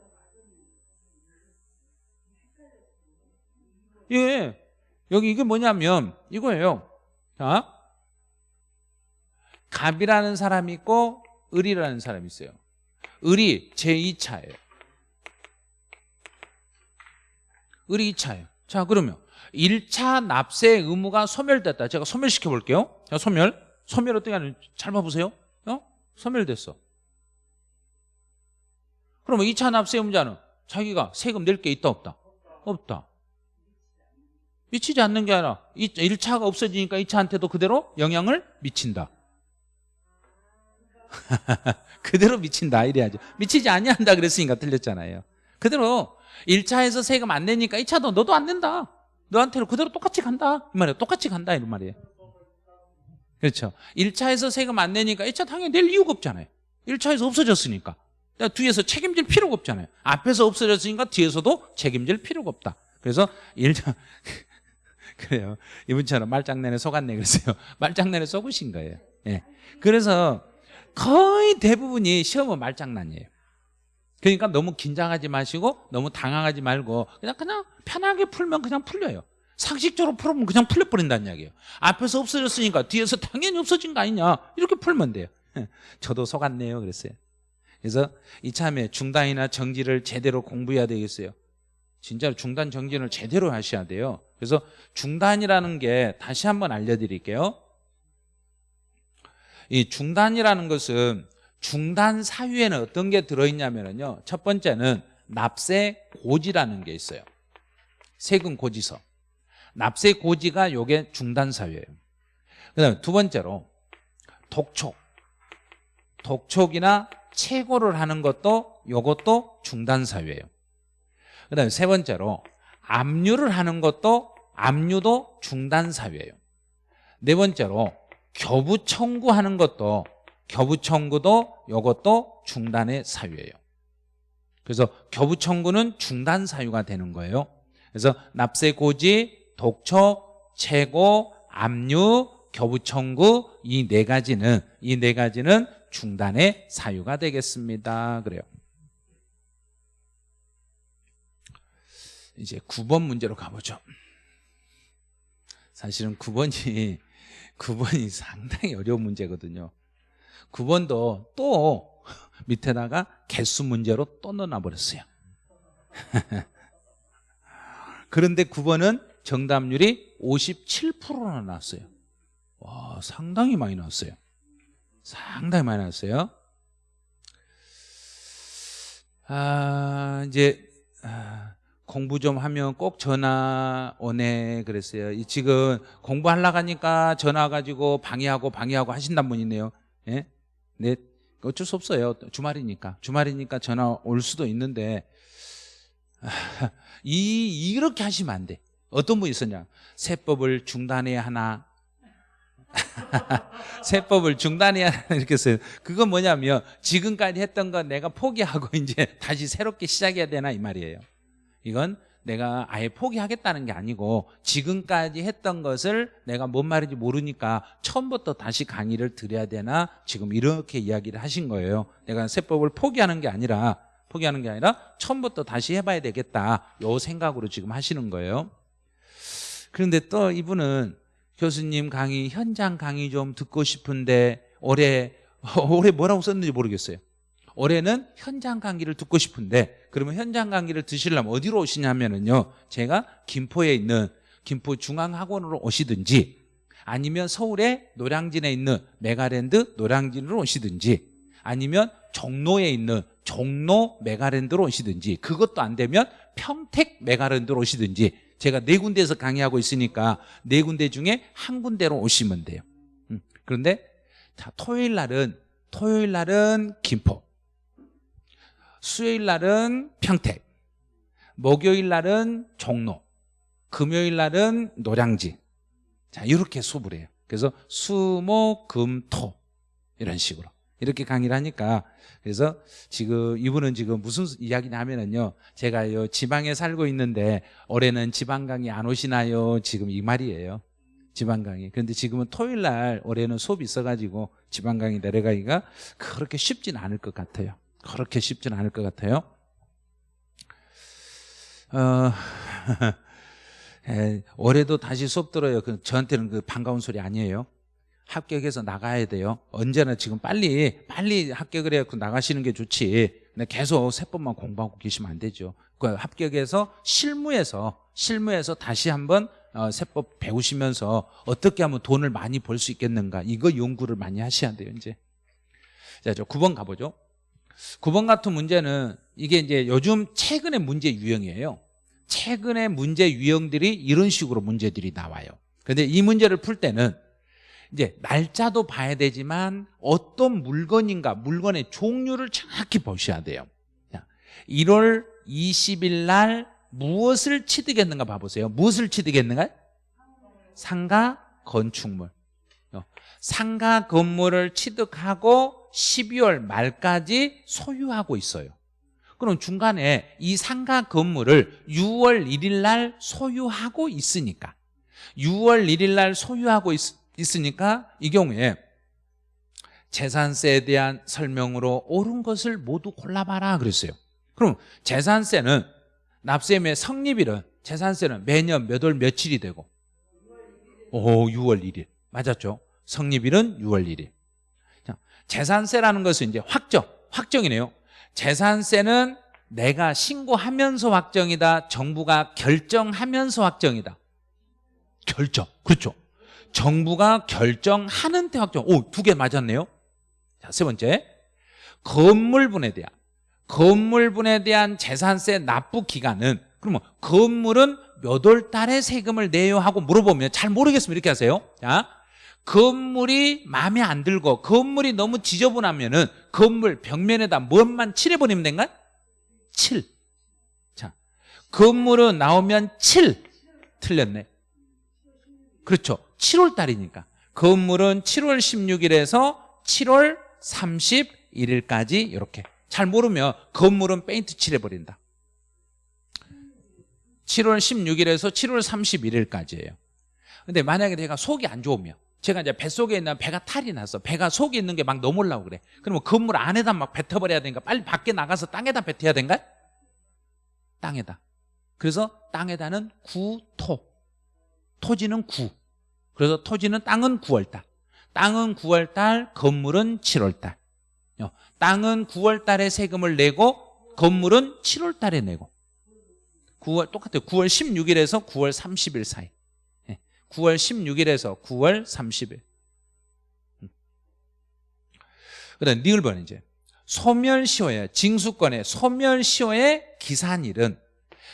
예. 여기 이게 뭐냐면 이거예요. 자. 갑이라는 사람이 있고 을이라는 사람이 있어요. 을이 제2차예요. 을이 2차예요. 자, 그러면 1차 납세 의무가 소멸됐다. 제가 소멸시켜 볼게요. 자, 소멸. 소멸 어떻게 하는지 잘 봐보세요. 어? 소멸됐어. 그러면 2차 납세 의무자는 자기가 세금 낼 게 있다 없다? 없다. 미치지 않는 게 아니라 1차가 없어지니까 2차한테도 그대로 영향을 미친다. 그대로 미친다 이래야죠. 미치지 아니한다 그랬으니까 틀렸잖아요. 그대로 1차에서 세금 안 내니까 2차도 너도 안 낸다. 너한테는 그대로 똑같이 간다. 이 말이에요. 똑같이 간다 이런 말이에요. 그렇죠. 1차에서 세금 안 내니까 2차 당연히 낼 이유가 없잖아요. 1차에서 없어졌으니까. 뒤에서 책임질 필요가 없잖아요. 앞에서 없어졌으니까 뒤에서도 책임질 필요가 없다. 그래서 1차 그래요. 이분처럼 말장난에 속았네 그랬어요. 말장난에 속으신 거예요. 예. 그래서 거의 대부분이 시험은 말장난이에요. 그러니까 너무 긴장하지 마시고 너무 당황하지 말고 그냥 그냥 편하게 풀면 그냥 풀려요. 상식적으로 풀으면 그냥 풀려버린다는 이야기예요. 앞에서 없어졌으니까 뒤에서 당연히 없어진 거 아니냐 이렇게 풀면 돼요. 저도 속았네요 그랬어요. 그래서 이참에 중단이나 정지를 제대로 공부해야 되겠어요. 진짜로 중단 정진을 제대로 하셔야 돼요. 그래서 중단이라는 게 다시 한번 알려드릴게요. 이 중단이라는 것은 중단 사유에는 어떤 게 들어있냐면요. 첫 번째는 납세 고지라는 게 있어요. 세금 고지서. 납세 고지가 요게 중단 사유예요. 그다음에 두 번째로 독촉. 독촉이나 채고를 하는 것도 요것도 중단 사유예요. 그다음에 세 번째로 압류를 하는 것도 압류도 중단 사유예요. 네 번째로 교부 청구하는 것도 교부 청구도 이것도 중단의 사유예요. 그래서 교부 청구는 중단 사유가 되는 거예요. 그래서 납세 고지, 독촉, 채고, 압류, 교부 청구 이 네 가지는 이 네 가지는 중단의 사유가 되겠습니다. 그래요. 이제 9번 문제로 가보죠. 사실은 9번이 9번이 상당히 어려운 문제거든요. 9번도 또 밑에다가 개수 문제로 또 넣어놔버렸어요. 그런데 9번은 정답률이 57%나 났어요. 와, 상당히 많이 나왔어요. 상당히 많이 나왔어요. 아, 이제 아, 공부 좀 하면 꼭 전화 오네 그랬어요. 이 지금 공부하려고 하니까 전화 가지고 방해하고 방해하고 하신단 분이네요. 예? 네. 어쩔 수 없어요. 주말이니까. 주말이니까 전화 올 수도 있는데 아, 이 이렇게 하시면 안 돼. 어떤 분이 있었냐? 세법을 중단해야 하나? 세법을 중단해야 하나 이렇게 했어요. 그건 뭐냐면 지금까지 했던 건 내가 포기하고 이제 다시 새롭게 시작해야 되나 이 말이에요. 이건 내가 아예 포기하겠다는 게 아니고 지금까지 했던 것을 내가 뭔 말인지 모르니까 처음부터 다시 강의를 드려야 되나 지금 이렇게 이야기를 하신 거예요. 내가 세법을 포기하는 게 아니라 포기하는 게 아니라 처음부터 다시 해봐야 되겠다. 요 생각으로 지금 하시는 거예요. 그런데 또 이분은 교수님 강의 현장 강의 좀 듣고 싶은데 올해 올해 뭐라고 썼는지 모르겠어요. 올해는 현장 강의를 듣고 싶은데 그러면 현장 강의를 드시려면 어디로 오시냐면은요. 제가 김포에 있는 김포 중앙학원으로 오시든지 아니면 서울의 노량진에 있는 메가랜드 노량진으로 오시든지 아니면 종로에 있는 종로 메가랜드로 오시든지 그것도 안 되면 평택 메가랜드로 오시든지 제가 네 군데에서 강의하고 있으니까 네 군데 중에 한 군데로 오시면 돼요. 음, 그런데 자, 토요일 날은 토요일 날은 김포, 수요일 날은 평택, 목요일 날은 종로, 금요일 날은 노량진. 자, 이렇게 수업을 해요. 그래서 수, 목, 금, 토 이런 식으로. 이렇게 강의를 하니까 그래서 지금 이분은 지금 무슨 이야기냐 하면은요 제가 요 지방에 살고 있는데 올해는 지방 강의 안 오시나요? 지금 이 말이에요. 지방 강의. 그런데 지금은 토요일 날 올해는 수업이 있어가지고 지방 강의 내려가기가 그렇게 쉽진 않을 것 같아요 그렇게 쉽진 않을 것 같아요 어, 에, 올해도 다시 수업 들어요 그 저한테는 그 반가운 소리 아니에요 합격해서 나가야 돼요. 언제나 지금 빨리 빨리 합격을 해서 나가시는 게 좋지. 근데 계속 세 번만 공부하고 계시면 안 되죠. 그 합격해서 실무에서 실무에서 다시 한번 어, 세법 배우시면서 어떻게 하면 돈을 많이 벌 수 있겠는가 이거 연구를 많이 하셔야 돼요. 이제 자, 저 9번 가보죠. 9번 같은 문제는 이게 이제 요즘 최근의 문제 유형이에요. 최근의 문제 유형들이 이런 식으로 문제들이 나와요. 근데 이 문제를 풀 때는 이제 날짜도 봐야 되지만 어떤 물건인가 물건의 종류를 정확히 보셔야 돼요 1월 20일 날 무엇을 취득했는가 봐보세요 무엇을 취득했는가? 상가 건축물 어, 상가 건물을 취득하고 12월 말까지 소유하고 있어요. 그럼 중간에 이 상가 건물을 6월 1일 날 소유하고 있으니까 6월 1일 날 소유하고 있, 있으니까 이 경우에 재산세에 대한 설명으로 옳은 것을 모두 골라봐라 그랬어요. 그럼 재산세는 납세의 성립일은 재산세는 매년 몇 월 며칠이 되고? 오 6월 1일. 맞았죠? 성립일은 6월 1일. 자, 재산세라는 것은 이제 확정 확정이네요 재산세는 내가 신고하면서 확정이다 정부가 결정하면서 확정이다 결정 그렇죠 정부가 결정하는 때 확정. 오, 두 개 맞았네요. 자, 세 번째. 건물분에 대한 건물분에 대한 재산세 납부 기간은 그러면 건물은 몇 월 달에 세금을 내요 하고 물어보면 잘 모르겠으면 이렇게 하세요. 자, 건물이 마음에 안 들고 건물이 너무 지저분하면 은 건물 벽면에다 뭔만 칠해버리면 된가? 7. 자, 건물은 나오면 7. 틀렸네. 그렇죠. 7월 달이니까 건물은 7월 16일에서 7월 31일까지 이렇게 잘 모르면 건물은 페인트 칠해버린다 7월 16일에서 7월 31일까지예요 근데 만약에 내가 속이 안 좋으면 제가 이제 뱃속에 있는 배가 탈이 났어 배가 속에 있는 게 막 넘어오려고 그래. 그러면 건물 안에다 막 뱉어버려야 되니까 빨리 밖에 나가서 땅에다 뱉어야 된가? 땅에다. 그래서 땅에다는 구토. 토지는 구. 그래서 토지는 땅은 9월달. 땅은 9월달 건물은 7월달. 땅은 9월달에 세금을 내고 건물은 7월달에 내고. 9월 똑같아요. 9월 16일에서 9월 30일 사이 9월 예, 16일에서 9월 30일. 그 다음 니을번 이제. 소멸시효의 징수권의 소멸시효의 기산일은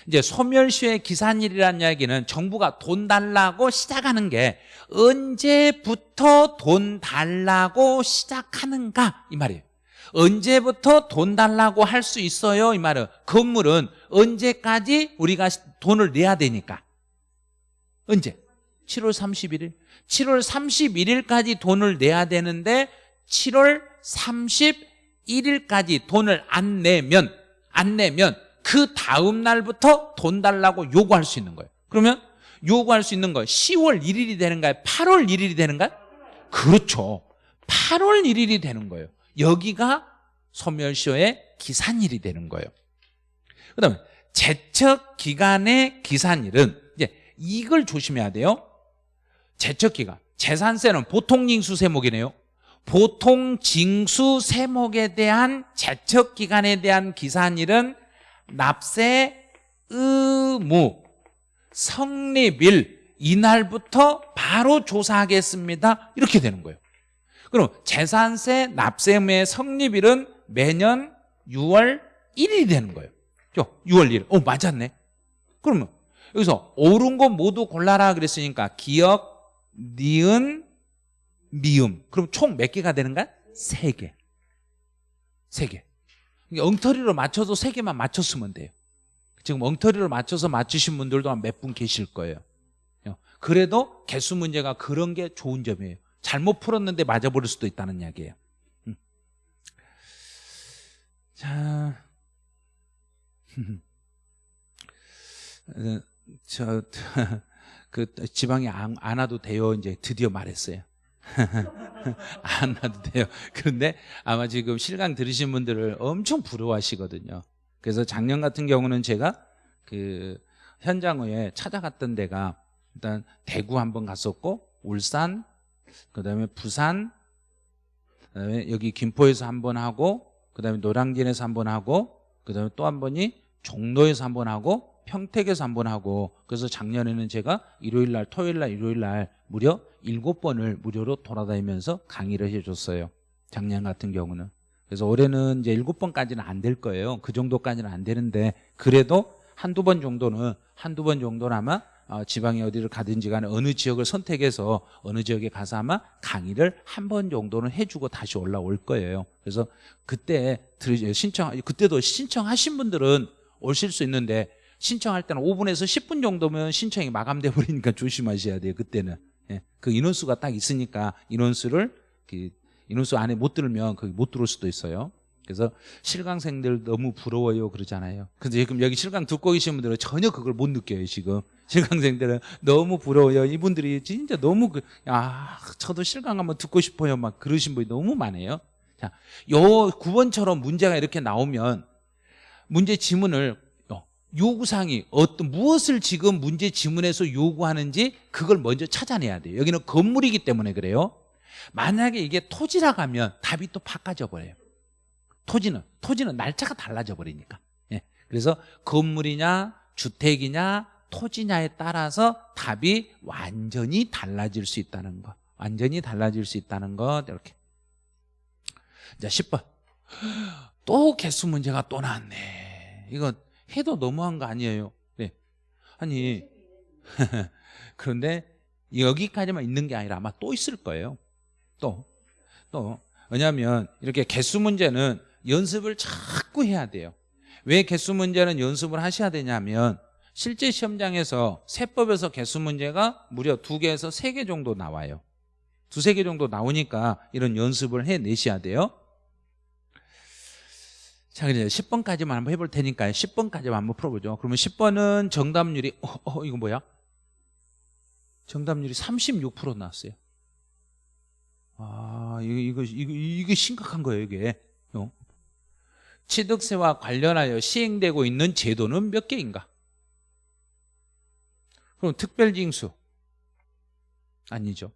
이제 소멸시효의 기산일이라는 이야기는 정부가 돈 달라고 시작하는 게 언제부터 돈 달라고 시작하는가 이 말이에요. 언제부터 돈 달라고 할 수 있어요 이 말은. 건물은 언제까지 우리가 돈을 내야 되니까. 언제? 7월 31일 7월 31일까지 돈을 내야 되는데 7월 31일까지 돈을 안 내면 안 내면 그 다음 날부터 돈 달라고 요구할 수 있는 거예요. 그러면 요구할 수 있는 거 10월 1일이 되는가요? 8월 1일이 되는가요? 그렇죠. 8월 1일이 되는 거예요. 여기가 소멸시효의 기산일이 되는 거예요. 그 다음에 제척 기간의 기산일은 이제 이걸 조심해야 돼요 제척 기간 재산세는 보통 징수 세목이네요. 보통 징수 세목에 대한 제척 기간에 대한 기산일은 납세 의무 성립일 이날부터 바로 조사하겠습니다. 이렇게 되는 거예요. 그럼 재산세 납세 의무의 성립일은 매년 6월 1일이 되는 거예요. 6월 1일. 어 맞았네. 그러면 여기서 옳은 거 모두 골라라 그랬으니까 기억, 니은, 미음 그럼 총 몇 개가 되는가? 세 개. 세 개. 엉터리로 맞춰서 세 개만 맞췄으면 돼요. 지금 엉터리로 맞춰서 맞추신 분들도 한 몇 분 계실 거예요. 그래도 개수 문제가 그런 게 좋은 점이에요. 잘못 풀었는데 맞아버릴 수도 있다는 이야기예요. 음. 자, 어, 저, 그 지방에 안, 안 와도 돼요. 이제 드디어 말했어요. 안 와도 돼요. 그런데 아마 지금 실강 들으신 분들을 엄청 부러워하시거든요. 그래서 작년 같은 경우는 제가 그 현장에 찾아갔던 데가 일단 대구 한번 갔었고 울산 그다음에 부산 그다음에 여기 김포에서 한번 하고 그다음에 노량진에서 한번 하고 그다음에 또 한 번이 종로에서 한번 하고 평택에서 한 번 하고 그래서 작년에는 제가 일요일 날 토요일 날 일요일 날 무려 일곱 번을 무료로 돌아다니면서 강의를 해줬어요. 작년 같은 경우는. 그래서 올해는 이제 일곱 번까지는 안 될 거예요. 그 정도까지는 안 되는데 그래도 한두 번 정도는 한두 번 정도는 아마 어, 지방에 어디를 가든지 간에 어느 지역을 선택해서 어느 지역에 가서 아마 강의를 한 번 정도는 해주고 다시 올라올 거예요. 그래서 그때 신청 그때도 신청하신 분들은 오실 수 있는데 신청할 때는 5분에서 10분 정도면 신청이 마감돼 버리니까 조심하셔야 돼요. 그때는 예. 그 인원수가 딱 있으니까 인원수를 그 인원수 안에 못 들면 거기 못 들어올 수도 있어요. 그래서 실강생들 너무 부러워요 그러잖아요. 근데 지금 여기 실강 듣고 계신 분들은 전혀 그걸 못 느껴요 지금. 실강생들은 너무 부러워요. 이분들이 진짜 너무 그, 아 저도 실강 한번 듣고 싶어요. 막 그러신 분이 너무 많아요. 자, 요 9번처럼 문제가 이렇게 나오면 문제 지문을 요구사항이 어떤 무엇을 지금 문제 지문에서 요구하는지 그걸 먼저 찾아내야 돼요. 여기는 건물이기 때문에 그래요. 만약에 이게 토지라고 하면 답이 또 바꿔져 버려요. 토지는 토지는 날짜가 달라져 버리니까. 예. 그래서 건물이냐 주택이냐 토지냐에 따라서 답이 완전히 달라질 수 있다는 거 완전히 달라질 수 있다는 것 이렇게. 자 10번. 또 개수 문제가 또 나왔네. 이거 해도 너무한 거 아니에요. 네. 아니 그런데 여기까지만 있는 게 아니라 아마 또 있을 거예요. 또 또. 왜냐하면 이렇게 개수 문제는 연습을 자꾸 해야 돼요. 왜 개수 문제는 연습을 하셔야 되냐면 실제 시험장에서 세법에서 개수 문제가 무려 두 개에서 세 개 정도 나와요. 두세 개 정도 나오니까 이런 연습을 해내셔야 돼요 자, 이제 10번까지만 한번 해볼 테니까 10번까지만 한번 풀어보죠. 그러면 10번은 정답률이, 어, 어 이거 뭐야? 정답률이 36% 나왔어요. 아, 이거, 이거, 이거, 이게 심각한 거예요, 이게. 어? 취득세와 관련하여 시행되고 있는 제도는 몇 개인가? 그럼 특별징수. 아니죠.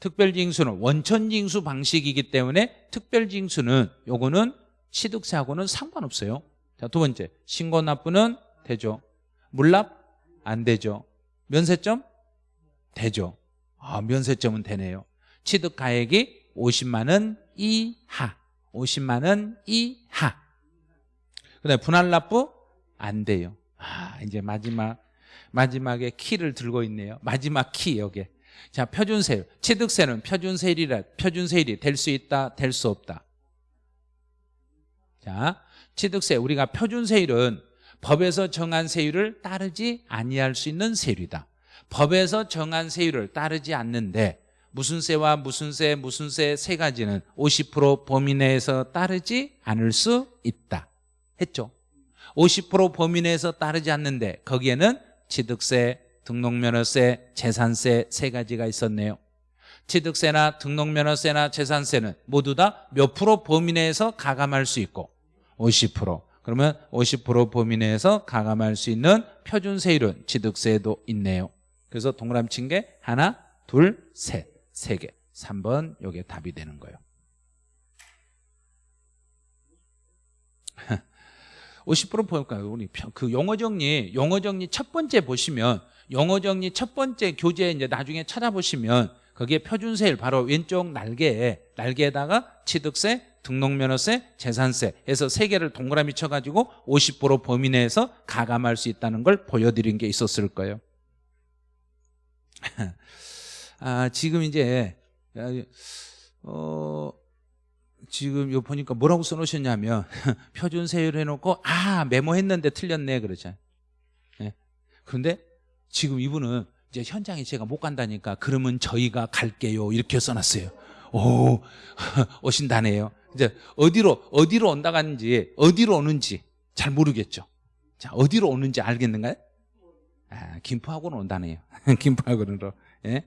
특별징수는 원천징수 방식이기 때문에 특별징수는 요거는 취득세하고는 상관없어요 자, 두 번째 신고 납부는 되죠 물납 안 되죠 면세점 되죠 아, 면세점은 되네요 취득가액이 50만 원 이하 50만 원 이하. 그다음에 분할 납부 안 돼요. 아, 이제 마지막 마지막에 키를 들고 있네요. 마지막 키 여기. 자, 표준세율. 취득세는 표준세율이라 표준세율이 될 수 있다, 될 수 없다. 자, 취득세 우리가 표준세율은 법에서 정한 세율을 따르지 아니할 수 있는 세율이다. 법에서 정한 세율을 따르지 않는데 무슨 세와 무슨 세, 무슨 세 세 가지는 50% 범위 내에서 따르지 않을 수 있다. 했죠. 50% 범위 내에서 따르지 않는데 거기에는 취득세, 등록면허세, 재산세 세 가지가 있었네요. 취득세나 등록면허세나 재산세는 모두 다 몇 프로 범위 내에서 가감할 수 있고 50% 그러면 50% 범위 내에서 가감할 수 있는 표준세율은 취득세도 있네요. 그래서 동그라미 친 게 하나, 둘, 셋, 세 개. 3번 요게 답이 되는 거예요. 50% 볼까요? 우리 편- 그 용어 정리, 용어 정리 첫 번째 보시면 용어 정리 첫 번째 교재 이제 나중에 찾아보시면 거기에 표준세율 바로 왼쪽 날개에 날개에다가 취득세, 등록면허세, 재산세 해서 세 개를 동그라미 쳐가지고 50% 범위 내에서 가감할 수 있다는 걸 보여드린 게 있었을 거예요. 아, 지금 이제 어 지금 요 보니까 뭐라고 써놓으셨냐면 표준 세율 해놓고 아 메모했는데 틀렸네 그러죠. 예. 그런데 지금 이분은 이제 현장에 제가 못 간다니까 그러면 저희가 갈게요 이렇게 써놨어요. 오 오신다네요. 이제 어디로 어디로 온다 갔는지 어디로 오는지 잘 모르겠죠. 자 어디로 오는지 알겠는가요? 아, 김포학원 온다네요. 김포학원으로. 예?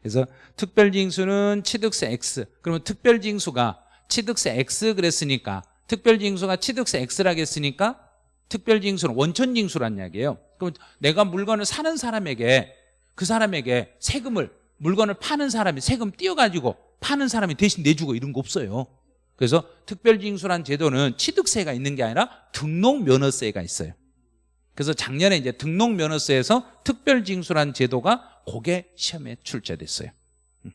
그래서 특별징수는 취득세 X. 그러면 특별징수가 취득세 X 그랬으니까 특별징수가 취득세 X라고 했으니까 특별징수는 원천징수란 이야기예요. 그럼 내가 물건을 사는 사람에게 그 사람에게 세금을 물건을 파는 사람이 세금 띄어가지고 파는 사람이 대신 내주고 이런 거 없어요. 그래서 특별징수란 제도는 취득세가 있는 게 아니라 등록면허세가 있어요. 그래서 작년에 이제 등록면허세에서 특별징수란 제도가 그게 시험에 출제됐어요. 음.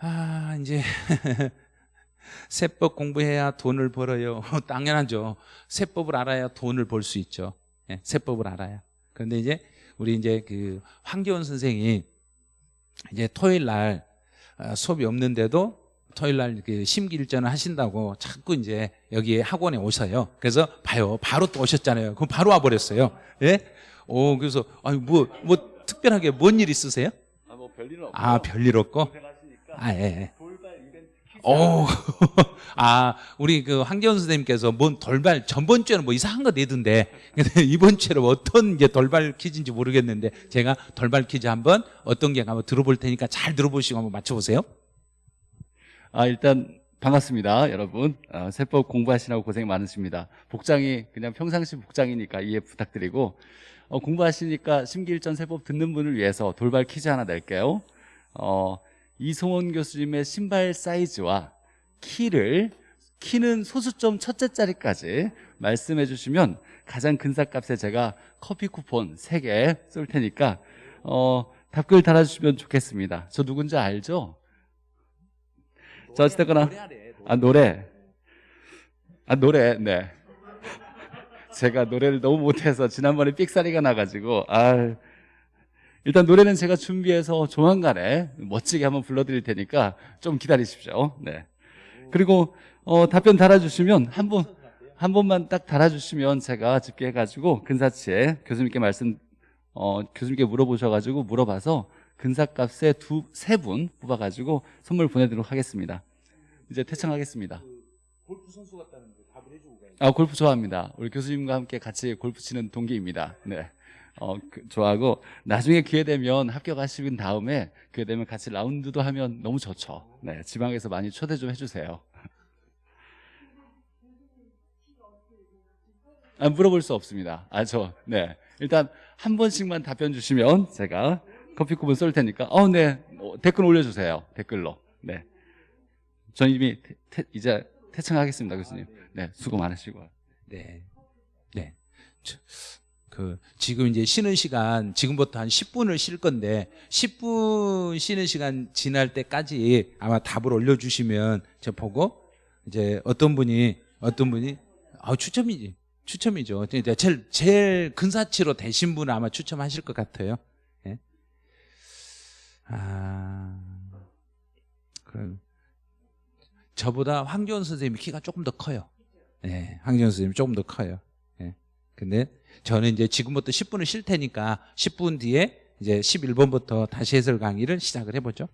아 이제 세법 공부해야 돈을 벌어요. 당연하죠. 세법을 알아야 돈을 벌 수 있죠. 예, 세법을 알아야. 그런데 이제 우리 이제 그 황교안 선생이 이제 토요일 날 어, 수업이 없는데도 토요일 날그 심기일전을 하신다고 자꾸 이제 여기 학원에 오셔요. 그래서 봐요. 바로 또 오셨잖아요. 그럼 바로 와버렸어요. 예? 오, 그래서, 아니, 뭐, 뭐, 특별하게 뭔 일 있으세요? 아, 뭐 별일 없고. 아, 별일 없고? 아, 예, 예. 오, 아, 우리 그 황교안 선생님께서 뭔 돌발, 전번 주에는 뭐 이상한 거 내던데, 근데 이번 주에는 어떤 게 돌발 퀴즈인지 모르겠는데, 제가 돌발 퀴즈 한번 어떤 게 한번 들어볼 테니까 잘 들어보시고 한번 맞춰보세요. 아, 일단 반갑습니다, 여러분. 아, 세법 공부하시느라고 고생 많으십니다. 복장이 그냥 평상시 복장이니까 이해 부탁드리고 어, 공부하시니까 심기일전 세법 듣는 분을 위해서 돌발 퀴즈 하나 낼게요. 어, 이송원 교수님의 신발 사이즈와 키를 키는 소수점 첫째 자리까지 말씀해 주시면 가장 큰 삭값에 제가 커피 쿠폰 3개 쏠 테니까 어, 답글 달아주시면 좋겠습니다. 저 누군지 알죠? 자, 어쨌거나. 아 노래. 아 노래. 네. 제가 노래를 너무 못해서 지난번에 삑사리가 나가지고 아 일단 노래는 제가 준비해서 조만간에 멋지게 한번 불러드릴 테니까 좀 기다리십시오. 네. 그리고 어, 답변 달아주시면 한 번 한 번만 딱 달아주시면 제가 집계해가지고 근사치에 교수님께 말씀 어, 교수님께 물어보셔가지고 물어봐서 근사값에 두세 분 뽑아가지고 선물 보내드리도록 하겠습니다. 이제 퇴청하겠습니다. 골프 선수 같다는데 답을 해주고 가야지. 아 골프 좋아합니다. 우리 교수님과 함께 같이 골프 치는 동기입니다. 네, 어 그, 좋아하고 나중에 기회 되면 합격하신 다음에 기회 되면 같이 라운드도 하면 너무 좋죠. 네, 지방에서 많이 초대 좀 해주세요. 아, 물어볼 수 없습니다. 아, 저, 네. 일단 한 번씩만 답변 주시면 제가 커피 쿠폰 쏠 테니까, 어, 네. 어, 댓글 올려주세요. 댓글로. 네. 전 이미 태- 태- 이제 퇴청하겠습니다, 교수님. 네, 수고 많으시고. 네. 네. 저, 그 지금 이제 쉬는 시간 지금부터 한 10분을 쉴 건데 10분 쉬는 시간 지날 때까지 아마 답을 올려 주시면 저 보고 이제 어떤 분이 어떤 분이 아 추첨이지 추첨이죠. 제일 제일 근사치로 되신 분은 아마 추첨하실 것 같아요. 예. 아 그럼 저보다 황교안 선생님이 키가 조금 더 커요. 예, 황교안 선생님이 조금 더 커요. 예. 근데 저는 이제 지금부터 10분을 쉴 테니까 10분 뒤에 이제 11번부터 다시 해설 강의를 시작을 해보죠.